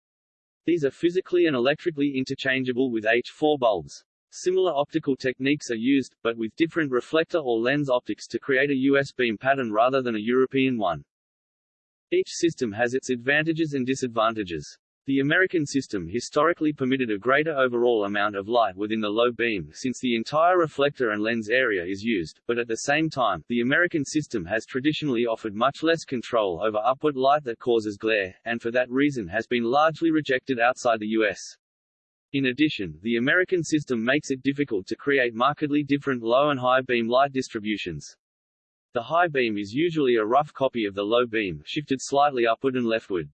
These are physically and electrically interchangeable with H4 bulbs. Similar optical techniques are used, but with different reflector or lens optics to create a US beam pattern rather than a European one. Each system has its advantages and disadvantages. The American system historically permitted a greater overall amount of light within the low beam since the entire reflector and lens area is used, but at the same time, the American system has traditionally offered much less control over upward light that causes glare, and for that reason has been largely rejected outside the U.S. In addition, the American system makes it difficult to create markedly different low and high beam light distributions. The high beam is usually a rough copy of the low beam, shifted slightly upward and leftward.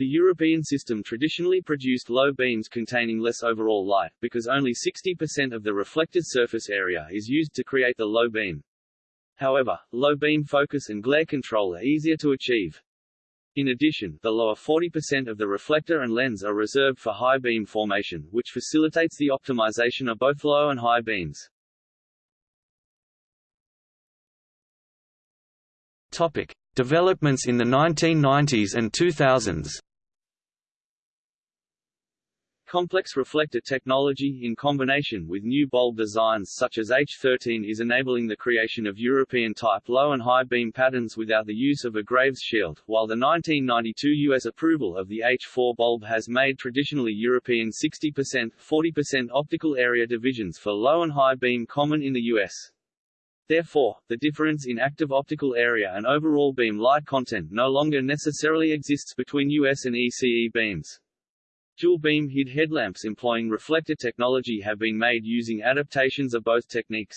The European system traditionally produced low beams containing less overall light, because only 60% of the reflected surface area is used to create the low beam. However, low beam focus and glare control are easier to achieve. In addition, the lower 40% of the reflector and lens are reserved for high beam formation, which facilitates the optimization of both low and high beams. Topic: Developments in the 1990s and 2000s. Complex reflector technology in combination with new bulb designs such as H13 is enabling the creation of European-type low and high beam patterns without the use of a Graves shield, while the 1992 U.S. approval of the H4 bulb has made traditionally European 60%, 40% optical area divisions for low and high beam common in the U.S. Therefore, the difference in active optical area and overall beam light content no longer necessarily exists between US and ECE beams. Dual-beam HID headlamps employing reflector technology have been made using adaptations of both techniques.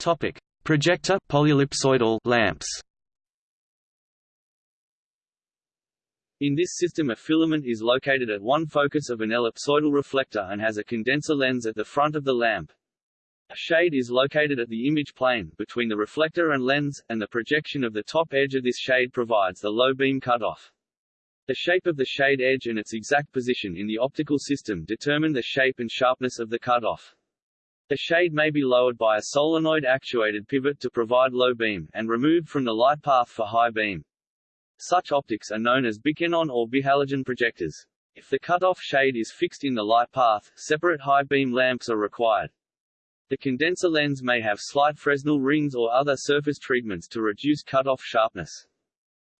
Topic: Projector polyellipsoidal lamps. In this system a filament is located at one focus of an ellipsoidal reflector and has a condenser lens at the front of the lamp. A shade is located at the image plane, between the reflector and lens, and the projection of the top edge of this shade provides the low beam cutoff. The shape of the shade edge and its exact position in the optical system determine the shape and sharpness of the cutoff. The shade may be lowered by a solenoid-actuated pivot to provide low beam, and removed from the light path for high beam. Such optics are known as bixenon or bihalogen projectors. If the cutoff shade is fixed in the light path, separate high beam lamps are required. The condenser lens may have slight Fresnel rings or other surface treatments to reduce cutoff sharpness.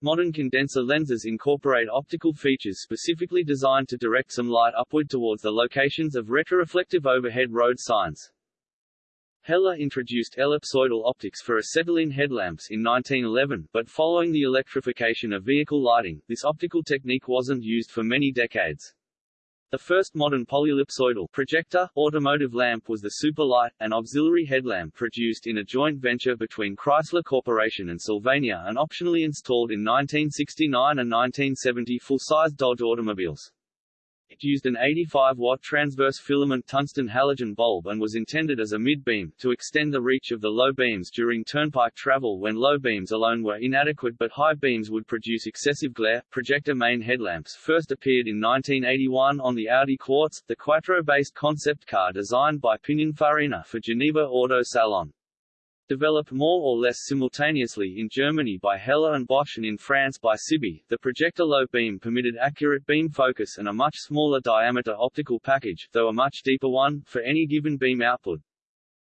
Modern condenser lenses incorporate optical features specifically designed to direct some light upward towards the locations of retroreflective overhead road signs. Heller introduced ellipsoidal optics for acetylene headlamps in 1911, but following the electrification of vehicle lighting, this optical technique wasn't used for many decades. The first modern polyellipsoidal projector automotive lamp was the Superlight, an auxiliary headlamp produced in a joint venture between Chrysler Corporation and Sylvania and optionally installed in 1969 and 1970 full-size Dodge automobiles. It used an 85-watt transverse filament tungsten halogen bulb and was intended as a mid-beam, to extend the reach of the low beams during turnpike travel when low beams alone were inadequate but high beams would produce excessive glare. Projector main headlamps first appeared in 1981 on the Audi Quartz, the Quattro-based concept car designed by Pininfarina for Geneva Auto Salon. Developed more or less simultaneously in Germany by Hella and Bosch and in France by Cibié, the projector low beam permitted accurate beam focus and a much smaller diameter optical package, though a much deeper one, for any given beam output.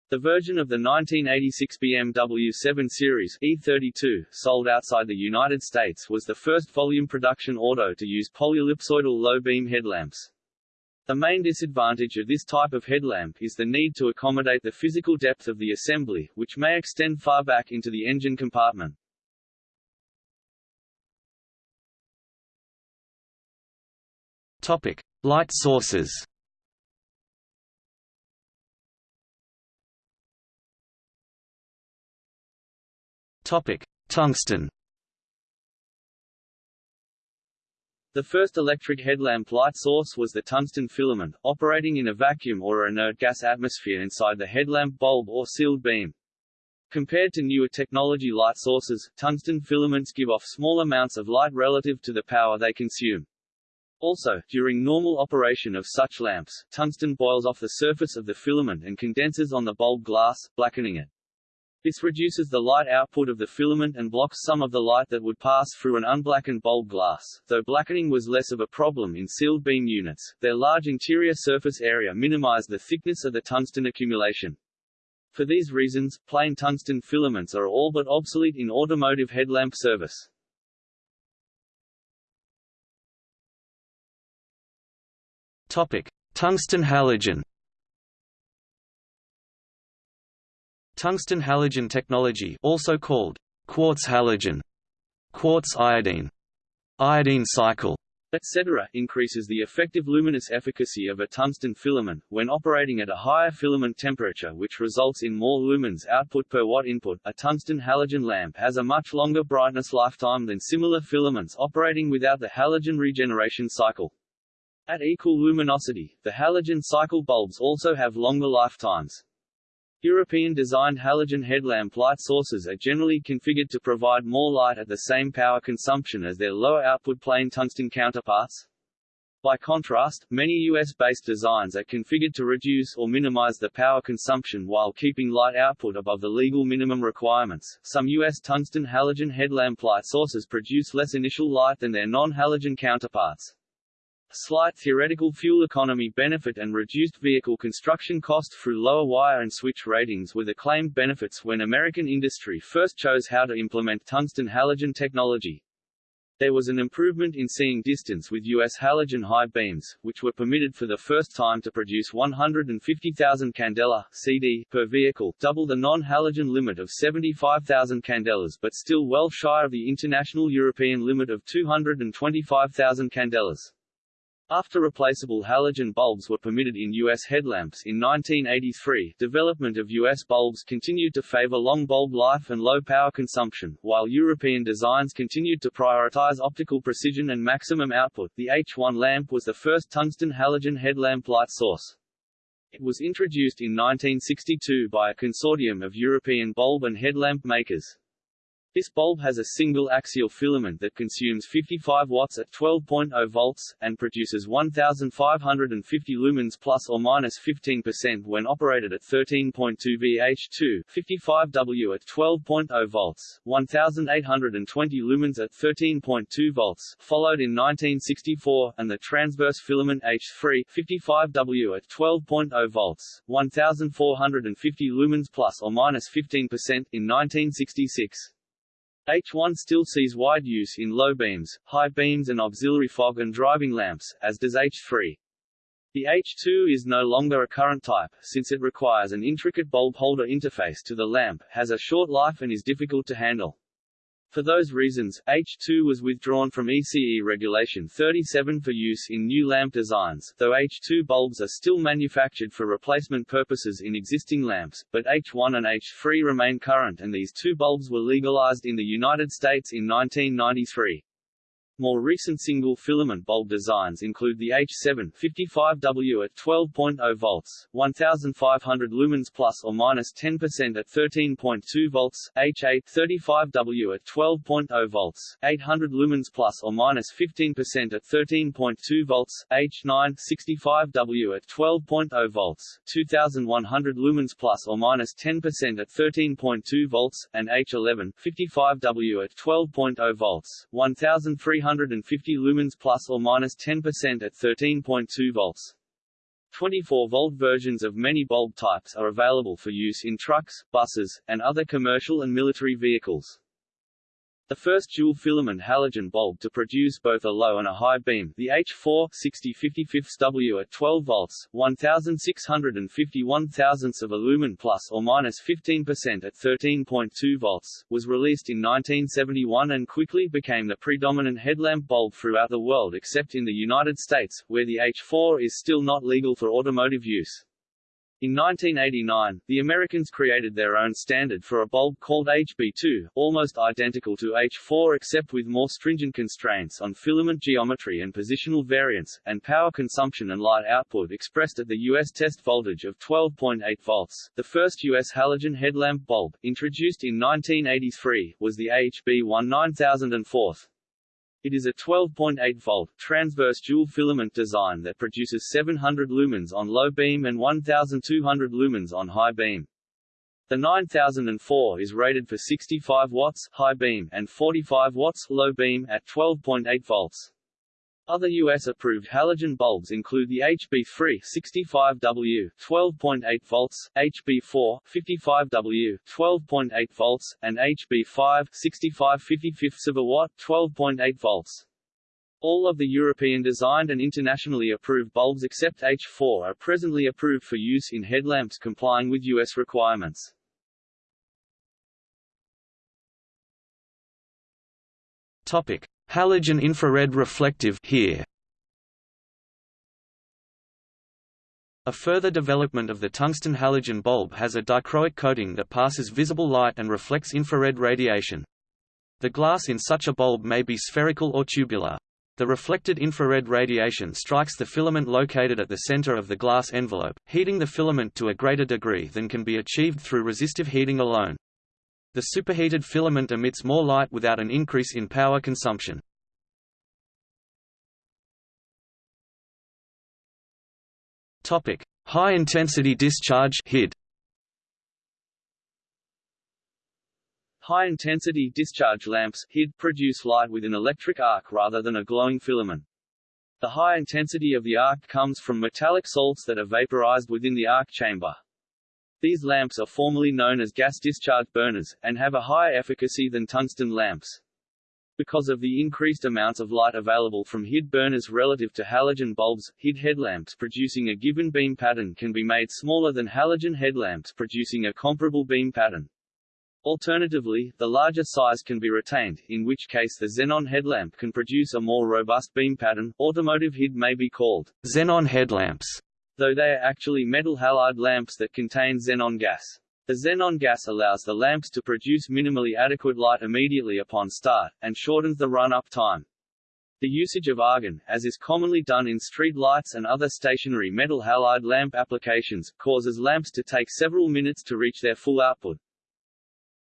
The version of the 1986 BMW 7 Series E32, sold outside the United States was the first volume production auto to use polyellipsoidal low beam headlamps. The main disadvantage of this type of headlamp is the need to accommodate the physical depth of the assembly, which may extend far back into the engine compartment. Topic: Light sources. Topic: Tungsten. The first electric headlamp light source was the tungsten filament, operating in a vacuum or inert gas atmosphere inside the headlamp bulb or sealed beam. Compared to newer technology light sources, tungsten filaments give off small amounts of light relative to the power they consume. Also, during normal operation of such lamps, tungsten boils off the surface of the filament and condenses on the bulb glass, blackening it. This reduces the light output of the filament and blocks some of the light that would pass through an unblackened bulb glass. Though blackening was less of a problem in sealed beam units, their large interior surface area minimized the thickness of the tungsten accumulation. For these reasons, plain tungsten filaments are all but obsolete in automotive headlamp service. Topic: Tungsten halogen. Tungsten halogen technology also called quartz halogen, quartz iodine, iodine cycle, etc., increases the effective luminous efficacy of a tungsten filament, when operating at a higher filament temperature which results in more lumens output per watt input. A tungsten halogen lamp has a much longer brightness lifetime than similar filaments operating without the halogen regeneration cycle. At equal luminosity, the halogen cycle bulbs also have longer lifetimes. European-designed halogen headlamp light sources are generally configured to provide more light at the same power consumption as their lower output plain tungsten counterparts. By contrast, many US-based designs are configured to reduce or minimize the power consumption while keeping light output above the legal minimum requirements. Some US tungsten halogen headlamp light sources produce less initial light than their non-halogen counterparts. Slight theoretical fuel economy benefit and reduced vehicle construction cost through lower wire and switch ratings were the claimed benefits when American industry first chose how to implement tungsten halogen technology. There was an improvement in seeing distance with US halogen high beams, which were permitted for the first time to produce 150,000 candela CD per vehicle, double the non-halogen limit of 75,000 candelas but still well shy of the international European limit of 225,000 candelas. After replaceable halogen bulbs were permitted in U.S. headlamps in 1983, development of U.S. bulbs continued to favor long bulb life and low power consumption, while European designs continued to prioritize optical precision and maximum output. The H1 lamp was the first tungsten halogen headlamp light source. It was introduced in 1962 by a consortium of European bulb and headlamp makers. This bulb has a single axial filament that consumes 55 watts at 12.0 volts, and produces 1,550 lumens plus or minus 15% when operated at 13.2 VH2, 55W at 12.0 volts, 1,820 lumens at 13.2 volts, followed in 1964, and the transverse filament H3, 55W at 12.0 volts, 1,450 lumens plus or minus 15% in 1966. H1 still sees wide use in low beams, high beams and auxiliary fog and driving lamps, as does H3. The H2 is no longer a current type, since it requires an intricate bulb holder interface to the lamp, has a short life and is difficult to handle. For those reasons, H2 was withdrawn from ECE Regulation 37 for use in new lamp designs, though H2 bulbs are still manufactured for replacement purposes in existing lamps, but H1 and H3 remain current and these two bulbs were legalized in the United States in 1993. More recent single-filament bulb designs include the H7 55W at 12.0 volts, 1500 lumens plus or minus 10% at 13.2 volts, H8 35W at 12.0 volts, 800 lumens plus or minus 15% at 13.2 volts, H9 65W at 12.0 volts, 2100 lumens plus or minus 10% at 13.2 volts, and H11 55W at 12.0 volts, 1300 350 lumens plus or minus 10% at 13.2 volts. 24-volt versions of many bulb types are available for use in trucks, buses, and other commercial and military vehicles. The first dual-filament halogen bulb to produce both a low and a high beam, the H4 6055W at 12 volts, 1651 thousandths of a lumen plus or minus 15% at 13.2 volts, was released in 1971 and quickly became the predominant headlamp bulb throughout the world except in the United States, where the H4 is still not legal for automotive use. In 1989, the Americans created their own standard for a bulb called HB2, almost identical to H4 except with more stringent constraints on filament geometry and positional variance, and power consumption and light output expressed at the U.S. test voltage of 12.8 volts. The first U.S. halogen headlamp bulb, introduced in 1983, was the HB1 9004. It is a 12.8-volt, transverse dual-filament design that produces 700 lumens on low beam and 1200 lumens on high beam. The 9004 is rated for 65 watts high beam and 45 watts low beam at 12.8 volts. Other U.S.-approved halogen bulbs include the HB3 65W 12.8 volts, HB4 55W 12.8 volts, and HB5 65 55 of a watt 12.8 volts. All of the European-designed and internationally approved bulbs except H4 are presently approved for use in headlamps complying with U.S. requirements. Topic: Halogen infrared reflective here. A further development of the tungsten halogen bulb has a dichroic coating that passes visible light and reflects infrared radiation. The glass in such a bulb may be spherical or tubular. The reflected infrared radiation strikes the filament located at the center of the glass envelope, heating the filament to a greater degree than can be achieved through resistive heating alone. The superheated filament emits more light without an increase in power consumption. Topic: High intensity discharge (HID). High-intensity discharge lamps HID produce light with an electric arc rather than a glowing filament. The high intensity of the arc comes from metallic salts that are vaporized within the arc chamber. These lamps are formally known as gas discharge burners, and have a higher efficacy than tungsten lamps. Because of the increased amounts of light available from HID burners relative to halogen bulbs, HID headlamps producing a given beam pattern can be made smaller than halogen headlamps producing a comparable beam pattern. Alternatively, the larger size can be retained, in which case the xenon headlamp can produce a more robust beam pattern. Automotive HID may be called xenon headlamps though they are actually metal halide lamps that contain xenon gas. The xenon gas allows the lamps to produce minimally adequate light immediately upon start, and shortens the run-up time. The usage of argon, as is commonly done in street lights and other stationary metal halide lamp applications, causes lamps to take several minutes to reach their full output.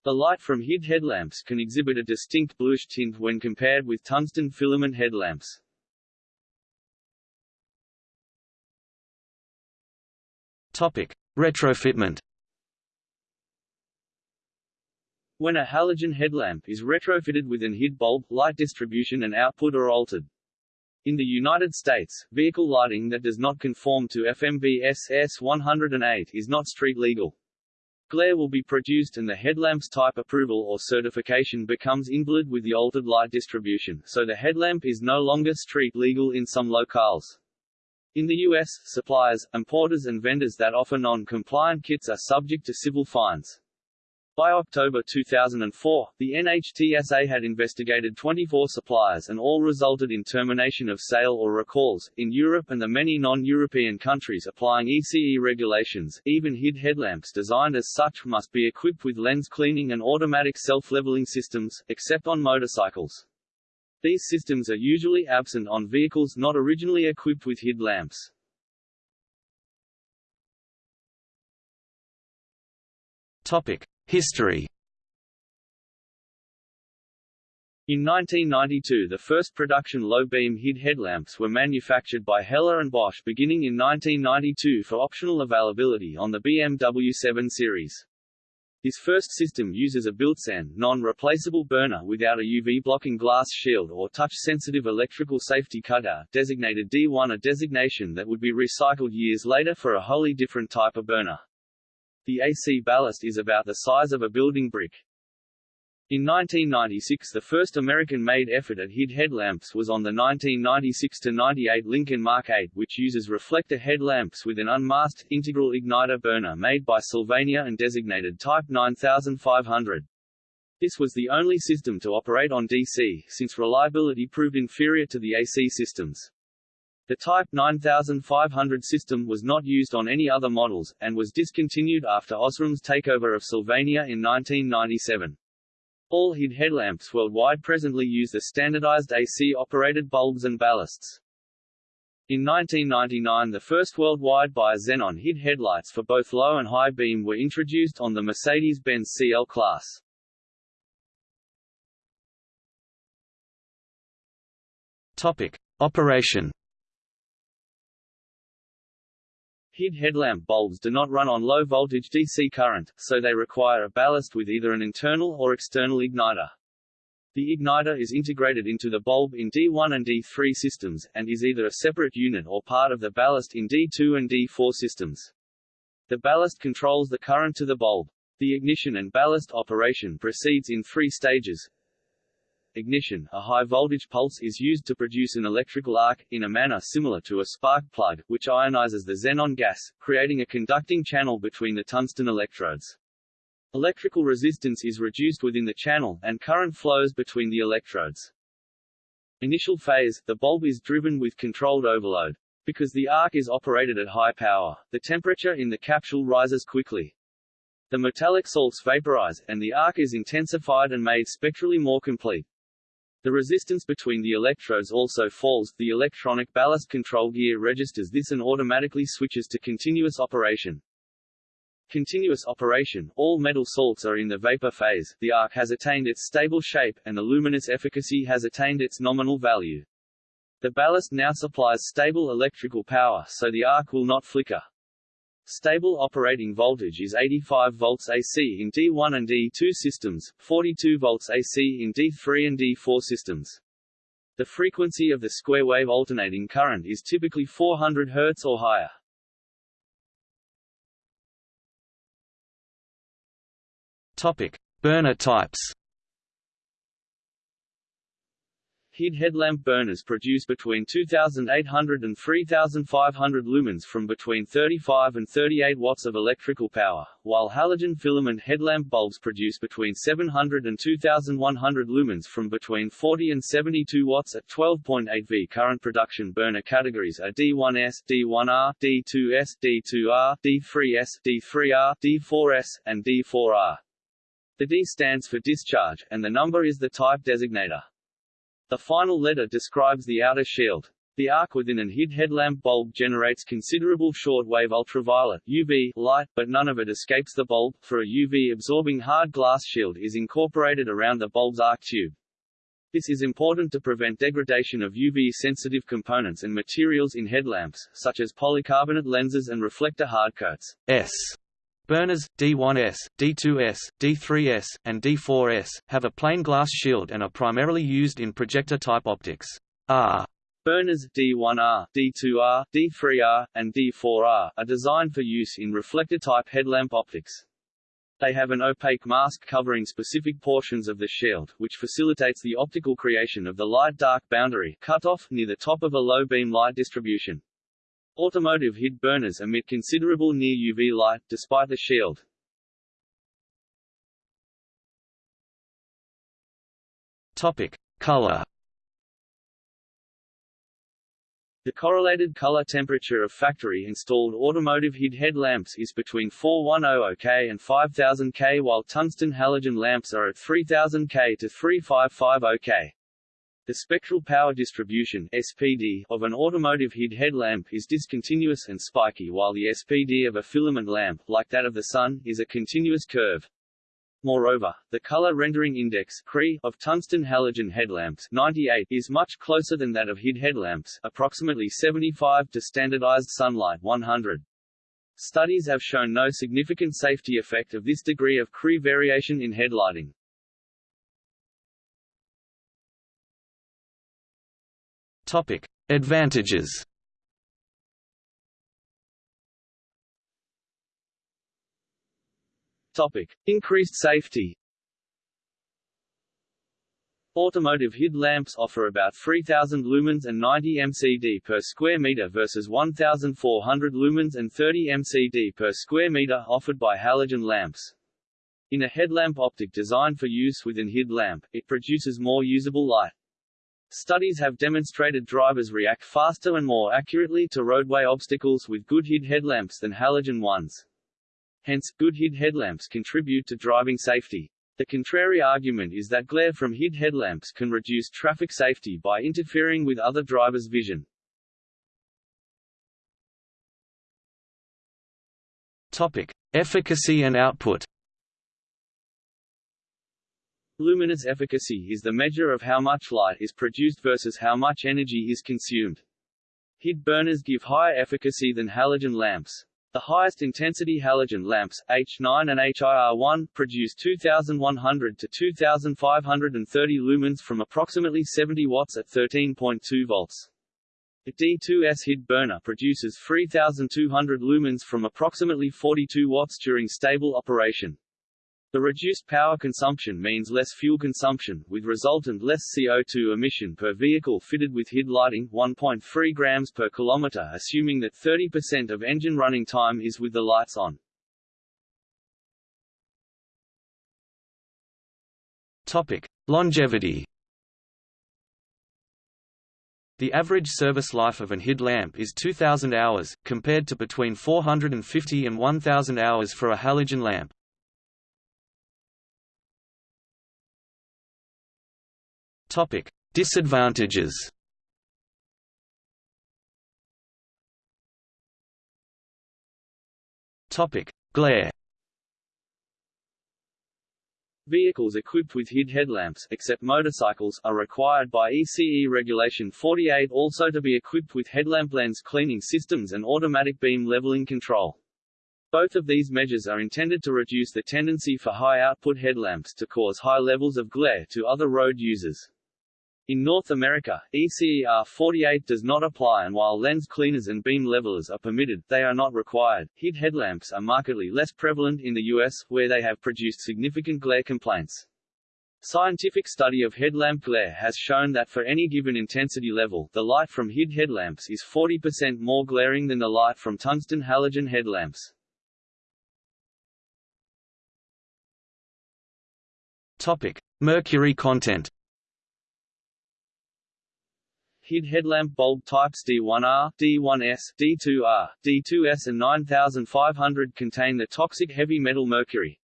The light from HID headlamps can exhibit a distinct bluish tint when compared with tungsten filament headlamps. Topic: Retrofitment. When a halogen headlamp is retrofitted with an HID bulb, light distribution and output are altered. In the United States, vehicle lighting that does not conform to FMVSS S108 is not street legal. Glare will be produced and the headlamp's type approval or certification becomes invalid with the altered light distribution, so the headlamp is no longer street legal in some locales. In the U.S., suppliers, importers and vendors that offer non-compliant kits are subject to civil fines. By October 2004, the NHTSA had investigated 24 suppliers and all resulted in termination of sale or recalls. In Europe and the many non-European countries applying ECE regulations, even HID headlamps designed as such must be equipped with lens cleaning and automatic self-leveling systems, except on motorcycles. These systems are usually absent on vehicles not originally equipped with HID lamps. Topic: History. In 1992 the first production low-beam HID headlamps were manufactured by Hella and Bosch beginning in 1992 for optional availability on the BMW 7 Series. This first system uses a built-in, non-replaceable burner without a UV-blocking glass shield or touch-sensitive electrical safety cutout, designated D1 a designation that would be recycled years later for a wholly different type of burner. The AC ballast is about the size of a building brick. In 1996 the first American-made effort at HID headlamps was on the 1996-98 Lincoln Mark 8 which uses reflector headlamps with an unmasked, integral igniter burner made by Sylvania and designated Type 9500. This was the only system to operate on DC, since reliability proved inferior to the AC systems. The Type 9500 system was not used on any other models, and was discontinued after Osram's takeover of Sylvania in 1997. All HID headlamps worldwide presently use the standardized AC-operated bulbs and ballasts. In 1999 the first worldwide bi-xenon HID headlights for both low and high beam were introduced on the Mercedes-Benz CL class. Topic: Operation HID headlamp bulbs do not run on low-voltage DC current, so they require a ballast with either an internal or external igniter. The igniter is integrated into the bulb in D1 and D3 systems, and is either a separate unit or part of the ballast in D2 and D4 systems. The ballast controls the current to the bulb. The ignition and ballast operation proceeds in three stages. Ignition, a high-voltage pulse is used to produce an electrical arc, in a manner similar to a spark plug, which ionizes the xenon gas, creating a conducting channel between the tungsten electrodes. Electrical resistance is reduced within the channel, and current flows between the electrodes. Initial phase, the bulb is driven with controlled overload. Because the arc is operated at high power, the temperature in the capsule rises quickly. The metallic salts vaporize, and the arc is intensified and made spectrally more complete. The resistance between the electrodes also falls, the electronic ballast control gear registers this and automatically switches to continuous operation. Continuous operation, all metal salts are in the vapor phase, the arc has attained its stable shape, and the luminous efficacy has attained its nominal value. The ballast now supplies stable electrical power so the arc will not flicker. Stable operating voltage is 85 volts AC in D1 and D2 systems, 42 volts AC in D3 and D4 systems. The frequency of the square wave alternating current is typically 400 Hz or higher. Topic: Burner types. HID headlamp burners produce between 2,800 and 3,500 lumens from between 35 and 38 watts of electrical power, while halogen filament headlamp bulbs produce between 700 and 2,100 lumens from between 40 and 72 watts at 12.8 V. Current production burner categories are D1S, D1R, D2S, D2R, D3S, D3R, D4S, and D4R. The D stands for discharge, and the number is the type designator. The final letter describes the outer shield. The arc within an HID headlamp bulb generates considerable short-wave ultraviolet UV light, but none of it escapes the bulb, for a UV-absorbing hard glass shield is incorporated around the bulb's arc tube. This is important to prevent degradation of UV-sensitive components and materials in headlamps, such as polycarbonate lenses and reflector hardcoats. S. Burners, D1S, D2S, D3S, and D4S, have a plain glass shield and are primarily used in projector-type optics. R. Burners D1R, D2R, D3R, and D4R are designed for use in reflector-type headlamp optics. They have an opaque mask covering specific portions of the shield, which facilitates the optical creation of the light-dark boundary cutoff near the top of a low-beam light distribution. Automotive HID burners emit considerable near-UV light, despite the shield. Topic. Color The correlated color temperature of factory-installed automotive HID headlamps is between 4100 K and 5000 K while tungsten halogen lamps are at 3000 K to 3550 K. The spectral power distribution SPD of an automotive HID headlamp is discontinuous and spiky while the SPD of a filament lamp, like that of the Sun, is a continuous curve. Moreover, the color rendering index of tungsten halogen headlamps 98 is much closer than that of HID headlamps approximately 75 to standardized sunlight 100. Studies have shown no significant safety effect of this degree of CRI variation in headlighting. Topic: Advantages. Topic: Increased safety. Automotive HID lamps offer about 3000 lumens and 90 MCD per square meter versus 1400 lumens and 30 MCD per square meter offered by halogen lamps. In a headlamp optic designed for use with an HID lamp, it produces more usable light. Studies have demonstrated drivers react faster and more accurately to roadway obstacles with good HID headlamps than halogen ones. Hence, good HID headlamps contribute to driving safety. The contrary argument is that glare from HID headlamps can reduce traffic safety by interfering with other drivers' vision. Topic: Efficacy and output. Luminance efficacy is the measure of how much light is produced versus how much energy is consumed. HID burners give higher efficacy than halogen lamps. The highest intensity halogen lamps, H9 and HIR1, produce 2100 to 2530 lumens from approximately 70 watts at 13.2 volts. The D2S HID burner produces 3200 lumens from approximately 42 watts during stable operation. The reduced power consumption means less fuel consumption, with resultant less CO2 emission per vehicle fitted with HID lighting 1.3 grams per kilometer assuming that 30% of engine running time is with the lights on. Topic. Longevity The average service life of an HID lamp is 2,000 hours, compared to between 450 and 1,000 hours for a halogen lamp. Topic: Disadvantages. Topic: Glare. Vehicles equipped with HID headlamps except motorcycles are required by ECE Regulation 48 also to be equipped with headlamp lens cleaning systems and automatic beam leveling control. Both of these measures are intended to reduce the tendency for high-output headlamps to cause high levels of glare to other road users. In North America, ECER 48 does not apply and while lens cleaners and beam levelers are permitted, they are not required. HID headlamps are markedly less prevalent in the US, where they have produced significant glare complaints. Scientific study of headlamp glare has shown that for any given intensity level, the light from HID headlamps is 40% more glaring than the light from tungsten halogen headlamps. Topic: Mercury content. HID headlamp bulb types D1R, D1S, D2R, D2S and 9500 contain the toxic heavy metal mercury.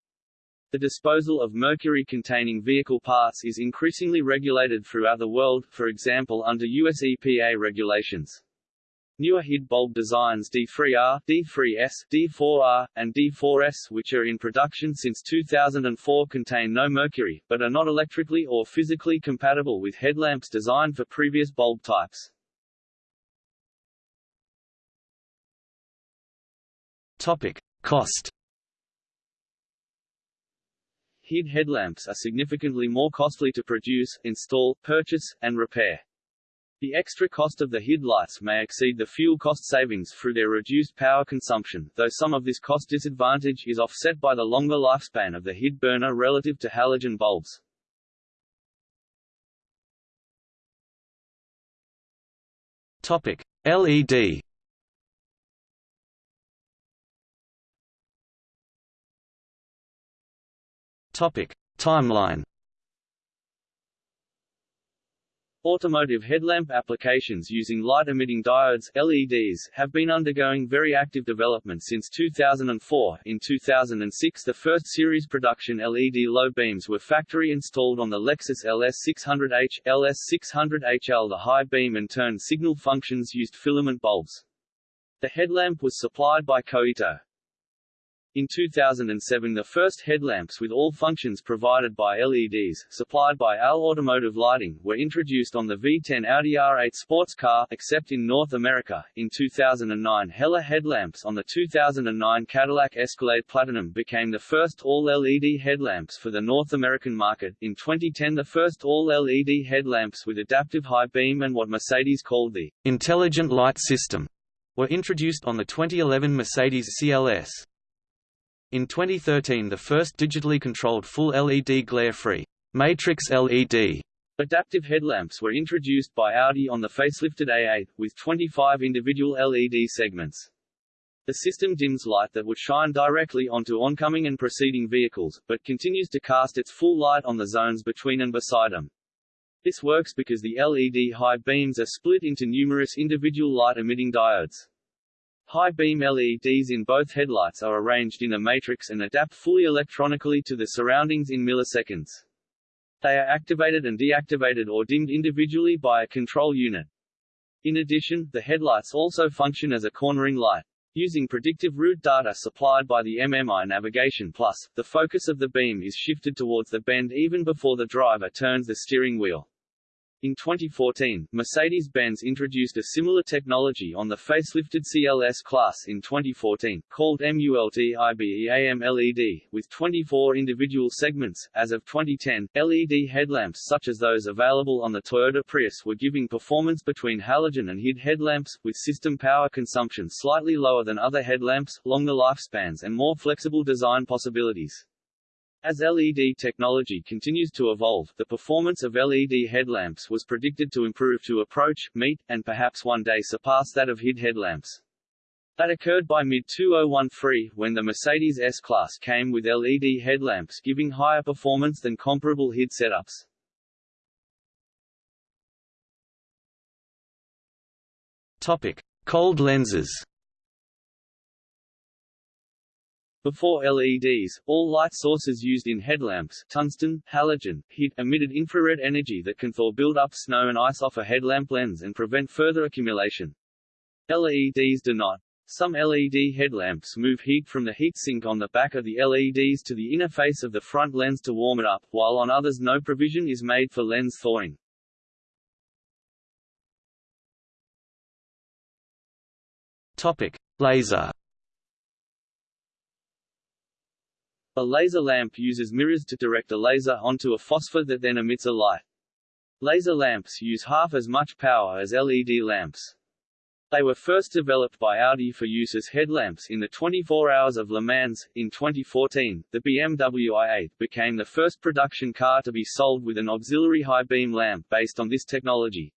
The disposal of mercury-containing vehicle parts is increasingly regulated throughout the world, for example under US EPA regulations. Newer HID bulb designs D3R, D3S, D4R, and D4S which are in production since 2004 contain no mercury, but are not electrically or physically compatible with headlamps designed for previous bulb types. Topic. Cost HID headlamps are significantly more costly to produce, install, purchase, and repair. The extra cost of the HID lights may exceed the fuel cost savings through their reduced power consumption, though some of this cost disadvantage is offset by the longer lifespan of the HID burner relative to halogen bulbs. Topic: LED. Topic: Timeline. Automotive headlamp applications using light-emitting diodes LEDs have been undergoing very active development since 2004. In 2006 the first series production LED low beams were factory installed on the Lexus LS600H, LS600HL. The high beam and turn signal functions used filament bulbs. The headlamp was supplied by Koito. In 2007 the first headlamps with all functions provided by LEDs, supplied by AL Automotive Lighting, were introduced on the V10 Audi R8 sports car, except in North America. In 2009 Hella headlamps on the 2009 Cadillac Escalade Platinum became the first all-LED headlamps for the North American market. In 2010 the first all-LED headlamps with adaptive high beam and what Mercedes called the intelligent light system were introduced on the 2011 Mercedes CLS. In 2013 the first digitally controlled full LED glare-free Matrix LED adaptive headlamps were introduced by Audi on the facelifted A8, with 25 individual LED segments. The system dims light that would shine directly onto oncoming and preceding vehicles, but continues to cast its full light on the zones between and beside them. This works because the LED high beams are split into numerous individual light-emitting diodes. High beam LEDs in both headlights are arranged in a matrix and adapt fully electronically to the surroundings in milliseconds. They are activated and deactivated or dimmed individually by a control unit. In addition, the headlights also function as a cornering light. Using predictive route data supplied by the MMI Navigation Plus, the focus of the beam is shifted towards the bend even before the driver turns the steering wheel. In 2014, Mercedes-Benz introduced a similar technology on the facelifted CLS class in 2014, called MULTIBEAM LED, with 24 individual segments. As of 2010, LED headlamps such as those available on the Toyota Prius were giving performance between halogen and HID headlamps, with system power consumption slightly lower than other headlamps, longer lifespans and more flexible design possibilities. As LED technology continues to evolve, the performance of LED headlamps was predicted to improve to approach, meet, and perhaps one day surpass that of HID headlamps. That occurred by mid-2013, when the Mercedes S-Class came with LED headlamps giving higher performance than comparable HID setups. Topic. Cold lenses Before LEDs, all light sources used in headlamps tungsten, halogen, HID, emitted infrared energy that can thaw build up snow and ice off a headlamp lens and prevent further accumulation. LEDs do not. Some LED headlamps move heat from the heatsink on the back of the LEDs to the inner face of the front lens to warm it up, while on others no provision is made for lens thawing. Topic: Laser A laser lamp uses mirrors to direct a laser onto a phosphor that then emits a light. Laser lamps use half as much power as LED lamps. They were first developed by Audi for use as headlamps in the 24 Hours of Le Mans. In 2014, the BMW i8 became the first production car to be sold with an auxiliary high beam lamp based on this technology.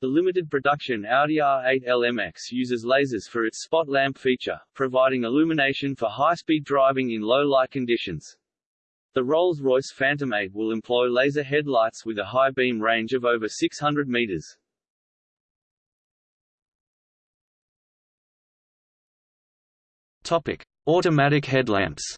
The limited production Audi R8 LMX uses lasers for its spot lamp feature, providing illumination for high-speed driving in low-light conditions. The Rolls-Royce Phantom 8 will employ laser headlights with a high beam range of over 600 meters. Topic: Automatic headlamps.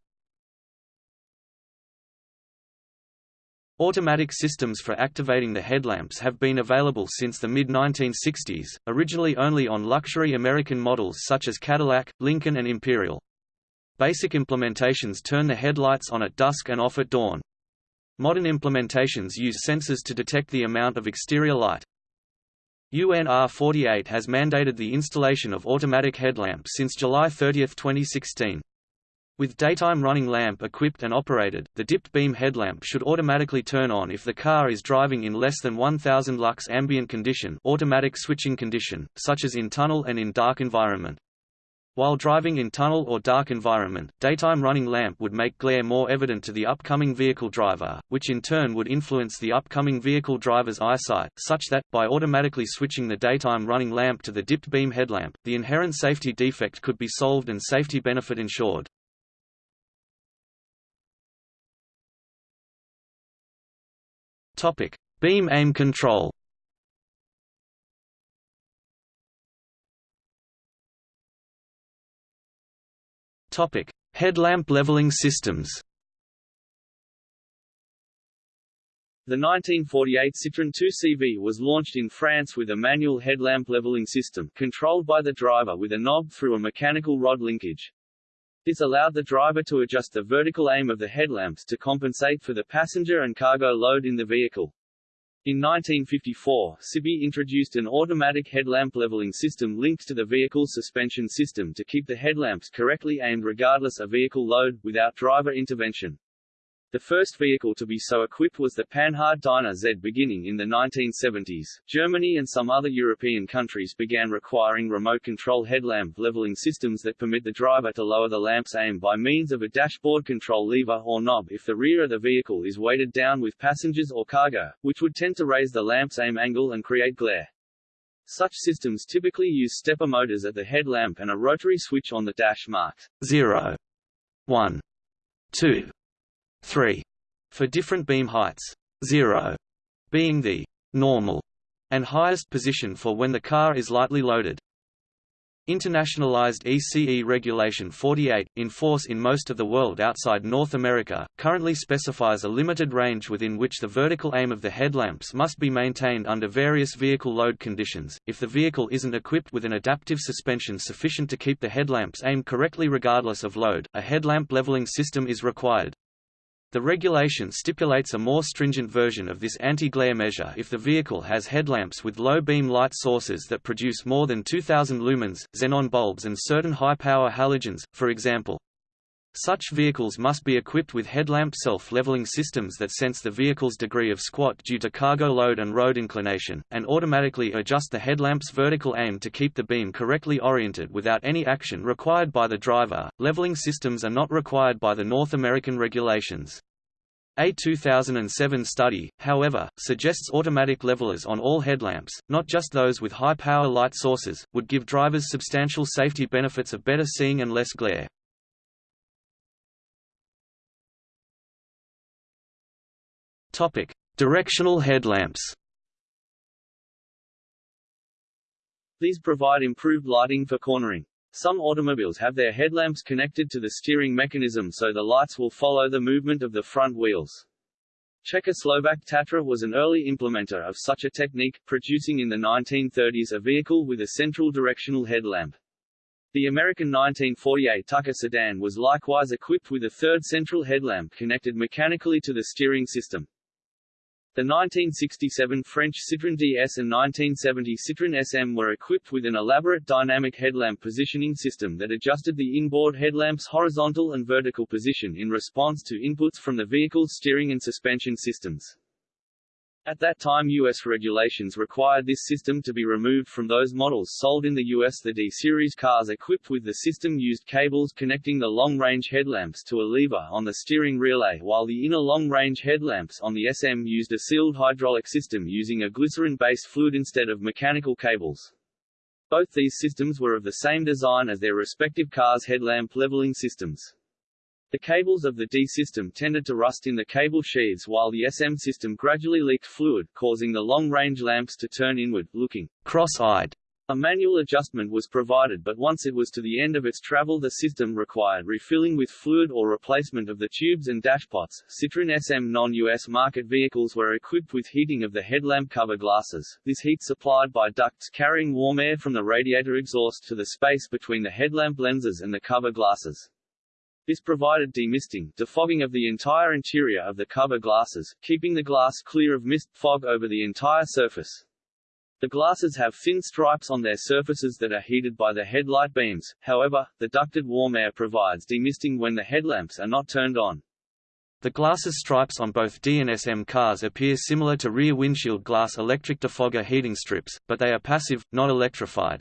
Automatic systems for activating the headlamps have been available since the mid-1960s, originally only on luxury American models such as Cadillac, Lincoln and Imperial. Basic implementations turn the headlights on at dusk and off at dawn. Modern implementations use sensors to detect the amount of exterior light. UNR 48 has mandated the installation of automatic headlamps since July 30, 2016. With daytime running lamp equipped and operated, the dipped beam headlamp should automatically turn on if the car is driving in less than 1000 lux ambient condition automatic switching condition, such as in tunnel and in dark environment. While driving in tunnel or dark environment, daytime running lamp would make glare more evident to the upcoming vehicle driver, which in turn would influence the upcoming vehicle driver's eyesight, such that, by automatically switching the daytime running lamp to the dipped beam headlamp, the inherent safety defect could be solved and safety benefit ensured. Topic: Beam aim control. Topic: Headlamp leveling systems. The 1948 Citroën 2CV was launched in France with a manual headlamp leveling system controlled by the driver with a knob through a mechanical rod linkage. This allowed the driver to adjust the vertical aim of the headlamps to compensate for the passenger and cargo load in the vehicle. In 1954, Cibié introduced an automatic headlamp leveling system linked to the vehicle's suspension system to keep the headlamps correctly aimed regardless of vehicle load, without driver intervention. The first vehicle to be so equipped was the Panhard Dyna Z. Beginning in the 1970s, Germany and some other European countries began requiring remote control headlamp leveling systems that permit the driver to lower the lamp's aim by means of a dashboard control lever or knob if the rear of the vehicle is weighted down with passengers or cargo, which would tend to raise the lamp's aim angle and create glare. Such systems typically use stepper motors at the headlamp and a rotary switch on the dash marked 0, 1, 2, 3 for different beam heights, 0 being the normal and highest position for when the car is lightly loaded. Internationalized ECE Regulation 48, in force in most of the world outside North America, currently specifies a limited range within which the vertical aim of the headlamps must be maintained under various vehicle load conditions. If the vehicle isn't equipped with an adaptive suspension sufficient to keep the headlamps aimed correctly regardless of load, a headlamp leveling system is required. The regulation stipulates a more stringent version of this anti-glare measure if the vehicle has headlamps with low beam light sources that produce more than 2000 lumens, xenon bulbs and certain high-power halogens, for example. Such vehicles must be equipped with headlamp self-leveling systems that sense the vehicle's degree of squat due to cargo load and road inclination, and automatically adjust the headlamp's vertical aim to keep the beam correctly oriented without any action required by the driver. Leveling systems are not required by the North American regulations. A 2007 study, however, suggests automatic levelers on all headlamps, not just those with high-power light sources, would give drivers substantial safety benefits of better seeing and less glare. Topic: Directional headlamps. These provide improved lighting for cornering. Some automobiles have their headlamps connected to the steering mechanism so the lights will follow the movement of the front wheels. Czechoslovak Tatra was an early implementer of such a technique, producing in the 1930s a vehicle with a central directional headlamp. The American 1948 Tucker sedan was likewise equipped with a third central headlamp connected mechanically to the steering system. The 1967 French Citroën DS and 1970 Citroën SM were equipped with an elaborate dynamic headlamp positioning system that adjusted the inboard headlamp's horizontal and vertical position in response to inputs from the vehicle's steering and suspension systems. At that time U.S. regulations required this system to be removed from those models sold in the U.S. The D-Series cars equipped with the system used cables connecting the long-range headlamps to a lever on the steering relay while the inner long-range headlamps on the SM used a sealed hydraulic system using a glycerin-based fluid instead of mechanical cables. Both these systems were of the same design as their respective cars' headlamp leveling systems. The cables of the D system tended to rust in the cable sheaths while the SM system gradually leaked fluid, causing the long-range lamps to turn inward, looking cross-eyed. A manual adjustment was provided but once it was to the end of its travel the system required refilling with fluid or replacement of the tubes and dashpots. Citroën SM non-US market vehicles were equipped with heating of the headlamp cover glasses, this heat supplied by ducts carrying warm air from the radiator exhaust to the space between the headlamp lenses and the cover glasses. This provided demisting defogging of the entire interior of the cover glasses, keeping the glass clear of mist fog over the entire surface. The glasses have thin stripes on their surfaces that are heated by the headlight beams, however, the ducted warm air provides demisting when the headlamps are not turned on. The glasses stripes on both D and SM cars appear similar to rear windshield glass electric defogger heating strips, but they are passive, not electrified.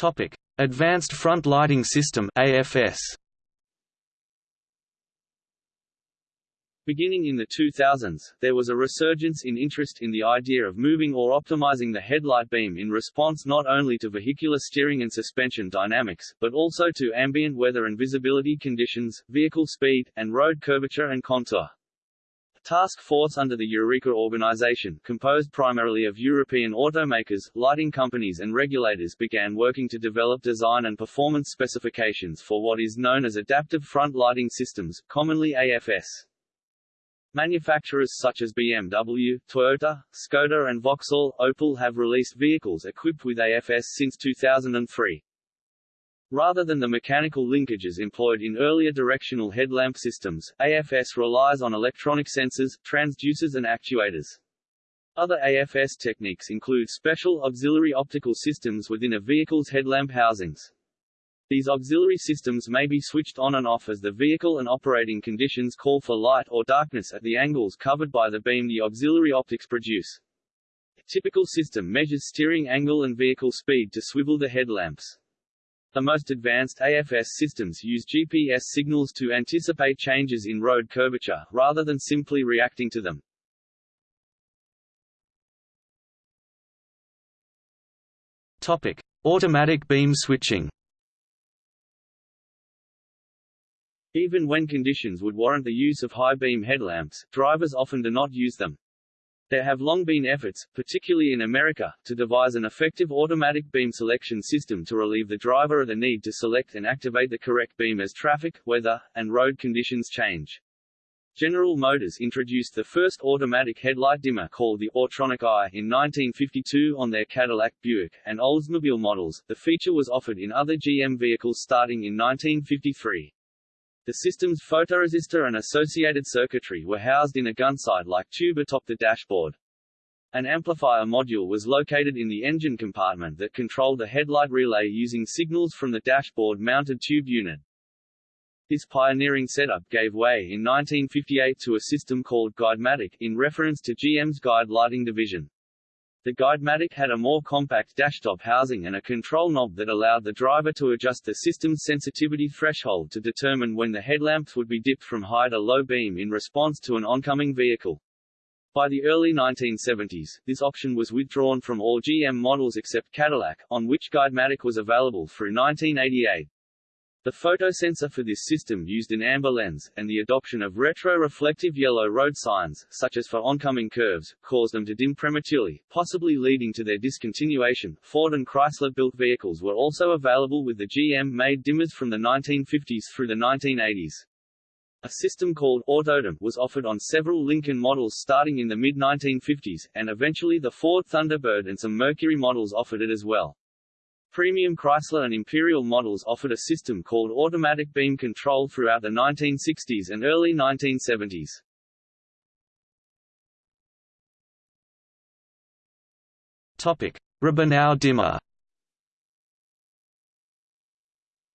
Topic: Advanced Front Lighting System (AFS). Beginning in the 2000s, there was a resurgence in interest in the idea of moving or optimizing the headlight beam in response not only to vehicular steering and suspension dynamics, but also to ambient weather and visibility conditions, vehicle speed, and road curvature and contour. Task force under the Eureka organization, composed primarily of European automakers, lighting companies and regulators began working to develop design and performance specifications for what is known as adaptive front lighting systems, commonly AFS. Manufacturers such as BMW, Toyota, Skoda and Vauxhall, Opel have released vehicles equipped with AFS since 2003. Rather than the mechanical linkages employed in earlier directional headlamp systems, AFS relies on electronic sensors, transducers and actuators. Other AFS techniques include special auxiliary optical systems within a vehicle's headlamp housings. These auxiliary systems may be switched on and off as the vehicle and operating conditions call for light or darkness at the angles covered by the beam the auxiliary optics produce. A typical system measures steering angle and vehicle speed to swivel the headlamps. The most advanced AFS systems use GPS signals to anticipate changes in road curvature, rather than simply reacting to them. Topic: Automatic beam switching. Even when conditions would warrant the use of high beam headlamps, drivers often do not use them. There have long been efforts, particularly in America, to devise an effective automatic beam selection system to relieve the driver of the need to select and activate the correct beam as traffic, weather, and road conditions change. General Motors introduced the first automatic headlight dimmer called the Autronic Eye in 1952 on their Cadillac Buick and Oldsmobile models. The feature was offered in other GM vehicles starting in 1953. The system's photoresistor and associated circuitry were housed in a gunsight-like tube atop the dashboard. An amplifier module was located in the engine compartment that controlled the headlight relay using signals from the dashboard-mounted tube unit. This pioneering setup gave way in 1958 to a system called Guidematic, in reference to GM's guide lighting division. The Guidematic had a more compact dashtop housing and a control knob that allowed the driver to adjust the system's sensitivity threshold to determine when the headlamps would be dipped from high to low beam in response to an oncoming vehicle. By the early 1970s, this option was withdrawn from all GM models except Cadillac, on which Guidematic was available through 1988. The photosensor for this system used an amber lens, and the adoption of retro-reflective yellow road signs, such as for oncoming curves, caused them to dim prematurely, possibly leading to their discontinuation. Ford and Chrysler-built vehicles were also available with the GM-made dimmers from the 1950s through the 1980s. A system called Autodim was offered on several Lincoln models starting in the mid-1950s, and eventually the Ford Thunderbird and some Mercury models offered it as well. Premium Chrysler and Imperial models offered a system called automatic beam control throughout the 1960s and early 1970s. Topic: dimmer.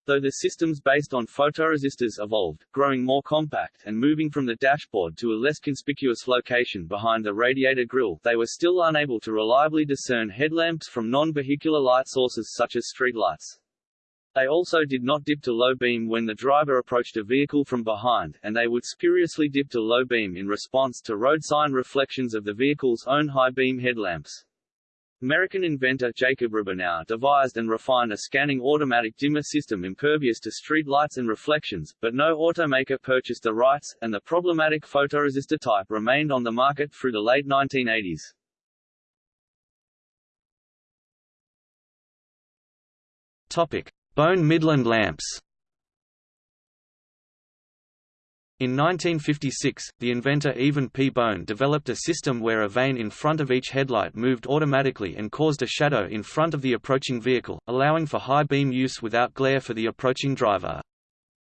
Though the systems based on photoresistors evolved, growing more compact and moving from the dashboard to a less conspicuous location behind the radiator grille, they were still unable to reliably discern headlamps from non-vehicular light sources such as streetlights. They also did not dip to low beam when the driver approached a vehicle from behind, and they would spuriously dip to low beam in response to road sign reflections of the vehicle's own high beam headlamps. American inventor Jacob Rabinow devised and refined a scanning automatic dimmer system impervious to street lights and reflections, but no automaker purchased the rights, and the problematic photoresistor type remained on the market through the late 1980s. Topic: Bone Midland lamps. In 1956, the inventor Evan P. Bone developed a system where a vane in front of each headlight moved automatically and caused a shadow in front of the approaching vehicle, allowing for high beam use without glare for the approaching driver.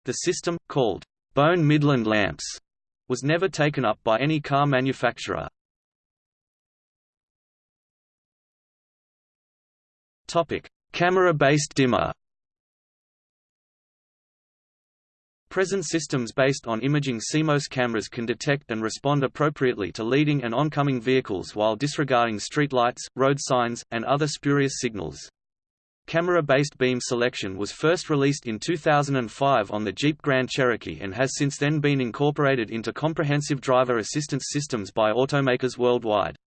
The system, called Bone Midland lamps, was never taken up by any car manufacturer. Camera-based dimmer Present systems based on imaging CMOS cameras can detect and respond appropriately to leading and oncoming vehicles while disregarding streetlights, road signs, and other spurious signals. Camera-based beam selection was first released in 2005 on the Jeep Grand Cherokee and has since then been incorporated into comprehensive driver assistance systems by automakers worldwide.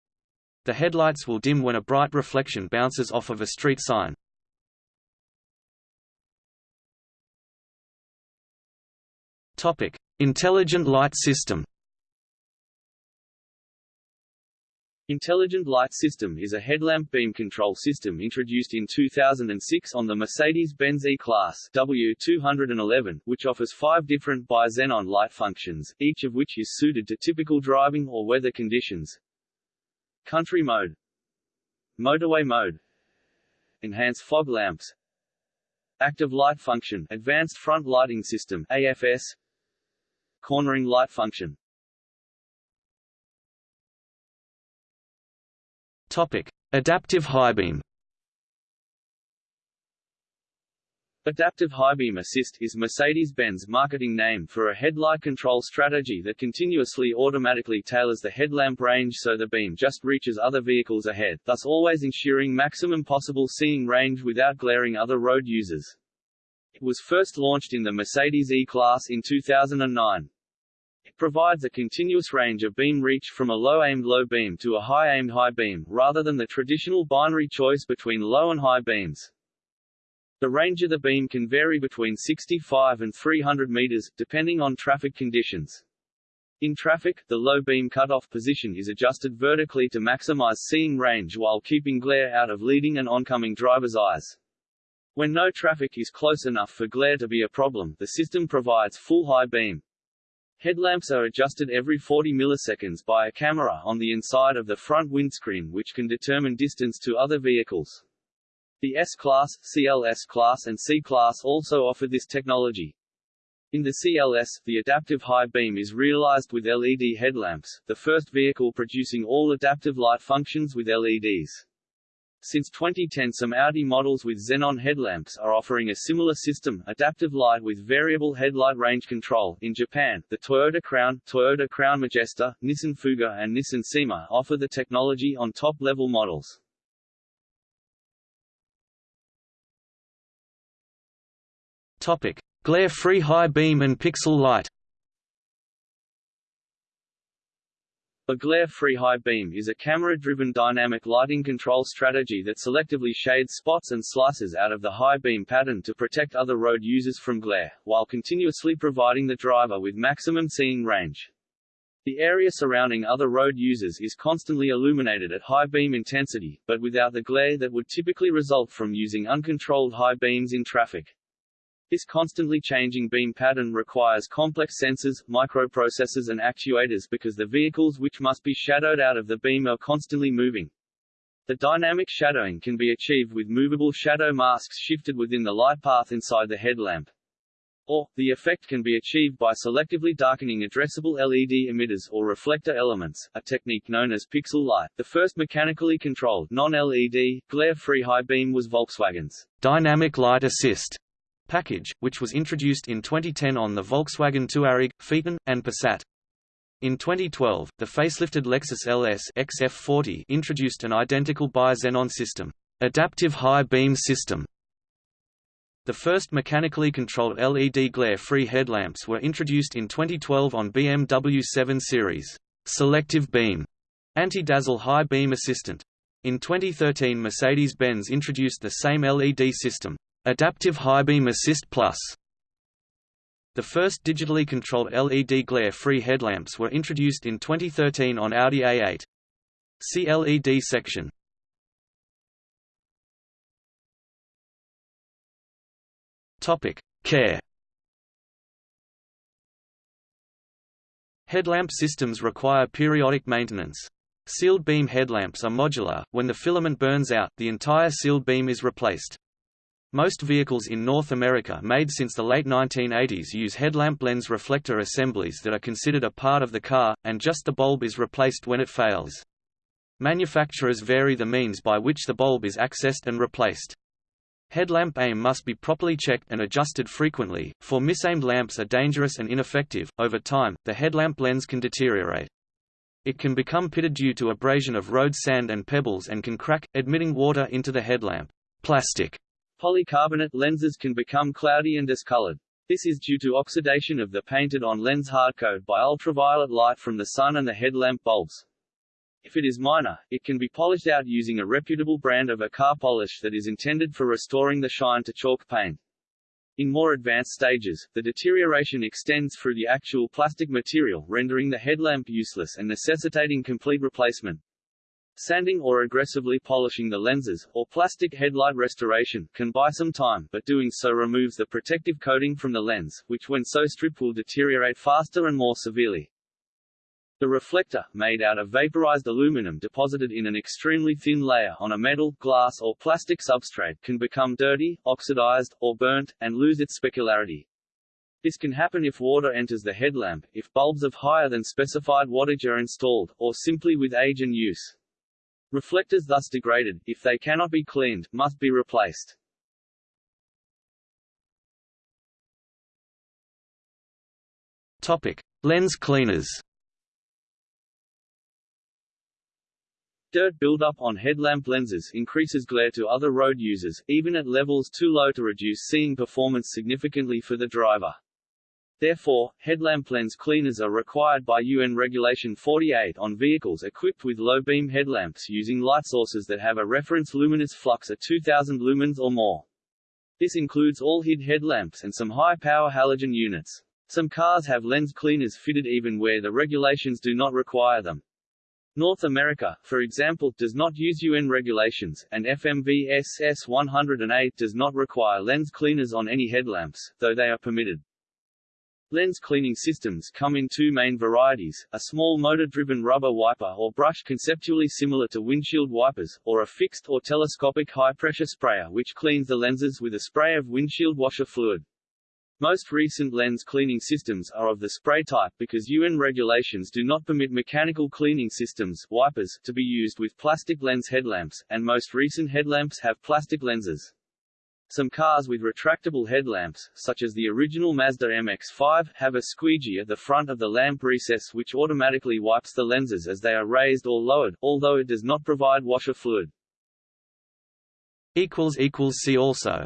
The headlights will dim when a bright reflection bounces off of a street sign, Topic: Intelligent light system. Intelligent Light System is a headlamp beam control system introduced in 2006 on the Mercedes-Benz E-Class W211, which offers five different bi-xenon light functions, each of which is suited to typical driving or weather conditions. Country mode. Motorway mode. Enhanced fog lamps. Active light function Advanced front lighting system AFS Cornering light function Topic: Adaptive high beam. Adaptive High Beam Assist is Mercedes-Benz marketing name for a headlight control strategy that continuously automatically tailors the headlamp range so the beam just reaches other vehicles ahead, thus always ensuring maximum possible seeing range without glaring other road users. It was first launched in the Mercedes E-Class in 2009. It provides a continuous range of beam reach from a low-aimed low beam to a high-aimed high beam, rather than the traditional binary choice between low and high beams. The range of the beam can vary between 65 and 300 meters, depending on traffic conditions. In traffic, the low beam cutoff position is adjusted vertically to maximize seeing range while keeping glare out of leading and oncoming drivers' eyes. When no traffic is close enough for glare to be a problem, the system provides full high beam. Headlamps are adjusted every 40 milliseconds by a camera on the inside of the front windscreen which can determine distance to other vehicles. The S-Class, CLS Class and C-Class also offer this technology. In the CLS, the adaptive high beam is realized with LED headlamps, the first vehicle producing all adaptive light functions with LEDs. Since 2010 some Audi models with xenon headlamps are offering a similar system, adaptive light with variable headlight range control. In Japan, the Toyota Crown, Toyota Crown Majesta, Nissan Fuga and Nissan Cima offer the technology on top-level models. Topic: Glare-free high beam and pixel light. A glare-free high beam is a camera-driven dynamic lighting control strategy that selectively shades spots and slices out of the high beam pattern to protect other road users from glare, while continuously providing the driver with maximum seeing range. The area surrounding other road users is constantly illuminated at high beam intensity, but without the glare that would typically result from using uncontrolled high beams in traffic. This constantly changing beam pattern requires complex sensors, microprocessors and actuators because the vehicles which must be shadowed out of the beam are constantly moving. The dynamic shadowing can be achieved with movable shadow masks shifted within the light path inside the headlamp. Or, the effect can be achieved by selectively darkening addressable LED emitters or reflector elements, a technique known as pixel light. The first mechanically controlled, non-LED, glare-free high beam was Volkswagen's Dynamic Light Assist package, which was introduced in 2010 on the Volkswagen Touareg, Phaeton, and Passat. In 2012, the facelifted Lexus LS XF40 introduced an identical bi-xenon system, adaptive high beam system. The first mechanically controlled LED glare-free headlamps were introduced in 2012 on BMW 7 Series, selective beam, anti-dazzle high beam assistant. In 2013 Mercedes-Benz introduced the same LED system, Adaptive High Beam Assist Plus The first digitally controlled LED glare-free headlamps were introduced in 2013 on Audi A8. See LED section. Topic: Care. Headlamp systems require periodic maintenance. Sealed beam headlamps are modular, when the filament burns out, the entire sealed beam is replaced. Most vehicles in North America made since the late 1980s use headlamp lens reflector assemblies that are considered a part of the car, and just the bulb is replaced when it fails. Manufacturers vary the means by which the bulb is accessed and replaced. Headlamp aim must be properly checked and adjusted frequently, for misaimed lamps are dangerous and ineffective. Over time, the headlamp lens can deteriorate. It can become pitted due to abrasion of road sand and pebbles and can crack, admitting water into the headlamp. Plastic Polycarbonate lenses can become cloudy and discolored. This is due to oxidation of the painted-on lens hardcoat by ultraviolet light from the sun and the headlamp bulbs. If it is minor, it can be polished out using a reputable brand of a car polish that is intended for restoring the shine to chalk paint. In more advanced stages, the deterioration extends through the actual plastic material rendering the headlamp useless and necessitating complete replacement. Sanding or aggressively polishing the lenses, or plastic headlight restoration, can buy some time, but doing so removes the protective coating from the lens, which when so stripped will deteriorate faster and more severely. The reflector, made out of vaporized aluminum deposited in an extremely thin layer on a metal, glass or plastic substrate can become dirty, oxidized, or burnt, and lose its specularity. This can happen if water enters the headlamp, if bulbs of higher than specified wattage are installed, or simply with age and use. Reflectors thus degraded, if they cannot be cleaned, must be replaced. Topic: Lens cleaners. Dirt buildup on headlamp lenses increases glare to other road users, even at levels too low to reduce seeing performance significantly for the driver. Therefore, headlamp lens cleaners are required by UN Regulation 48 on vehicles equipped with low-beam headlamps using light sources that have a reference luminous flux of 2000 lumens or more. This includes all HID headlamps and some high-power halogen units. Some cars have lens cleaners fitted even where the regulations do not require them. North America, for example, does not use UN regulations, and FMVSS S 108 does not require lens cleaners on any headlamps, though they are permitted. Lens cleaning systems come in two main varieties, a small motor-driven rubber wiper or brush conceptually similar to windshield wipers, or a fixed or telescopic high-pressure sprayer which cleans the lenses with a spray of windshield washer fluid. Most recent lens cleaning systems are of the spray type because UN regulations do not permit mechanical cleaning systems wipers to be used with plastic lens headlamps, and most recent headlamps have plastic lenses. Some cars with retractable headlamps, such as the original Mazda MX-5, have a squeegee at the front of the lamp recess which automatically wipes the lenses as they are raised or lowered, although it does not provide washer fluid. See also